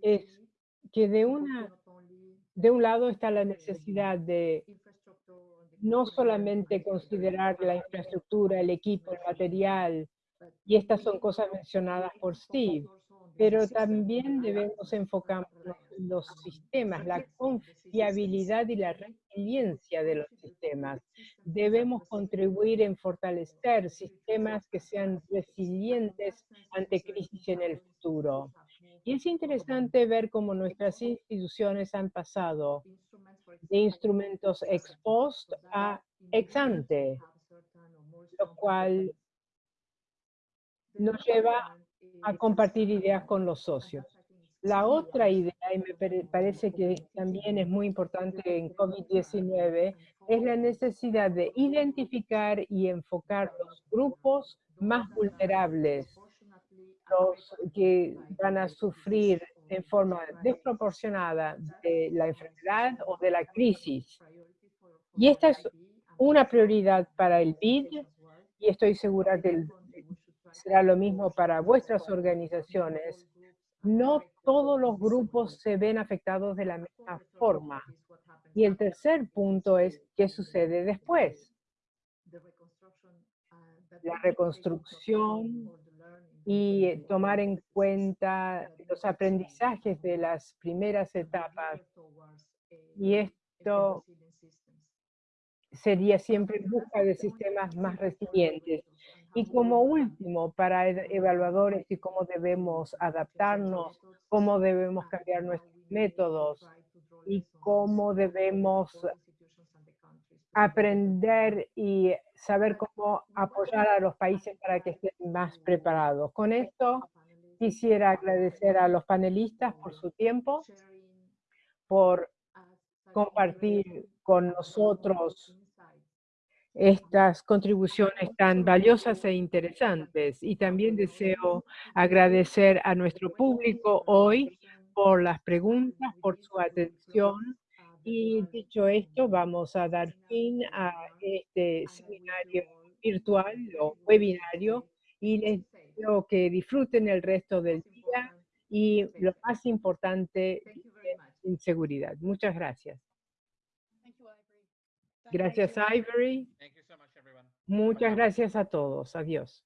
A: es que de, una, de un lado está la necesidad de no solamente considerar la infraestructura, el equipo, el material, y estas son cosas mencionadas por Steve, pero también debemos enfocarnos en los sistemas, la confiabilidad y la resiliencia de los sistemas. Debemos contribuir en fortalecer sistemas que sean resilientes ante crisis en el futuro. Y es interesante ver cómo nuestras instituciones han pasado de instrumentos ex post a ex ante, lo cual nos lleva a compartir ideas con los socios. La otra idea, y me parece que también es muy importante en COVID-19, es la necesidad de identificar y enfocar los grupos más vulnerables, los que van a sufrir en forma desproporcionada de la enfermedad o de la crisis. Y esta es una prioridad para el BID y estoy segura que será lo mismo para vuestras organizaciones. No todos los grupos se ven afectados de la misma forma. Y el tercer punto es, ¿qué sucede después? La reconstrucción y tomar en cuenta los aprendizajes de las primeras etapas. Y esto sería siempre en busca de sistemas más resilientes. Y como último, para evaluadores y cómo debemos adaptarnos, cómo debemos cambiar nuestros métodos y cómo debemos aprender y saber cómo apoyar a los países para que estén más preparados. Con esto Quisiera agradecer a los panelistas por su tiempo, por compartir con nosotros estas contribuciones tan valiosas e interesantes. Y también deseo agradecer a nuestro público hoy por las preguntas, por su atención. Y dicho esto, vamos a dar fin a este seminario virtual o webinario y les deseo que disfruten el resto del día y lo más importante, en seguridad. Muchas gracias. Gracias, Ivory. Muchas gracias a todos. Adiós.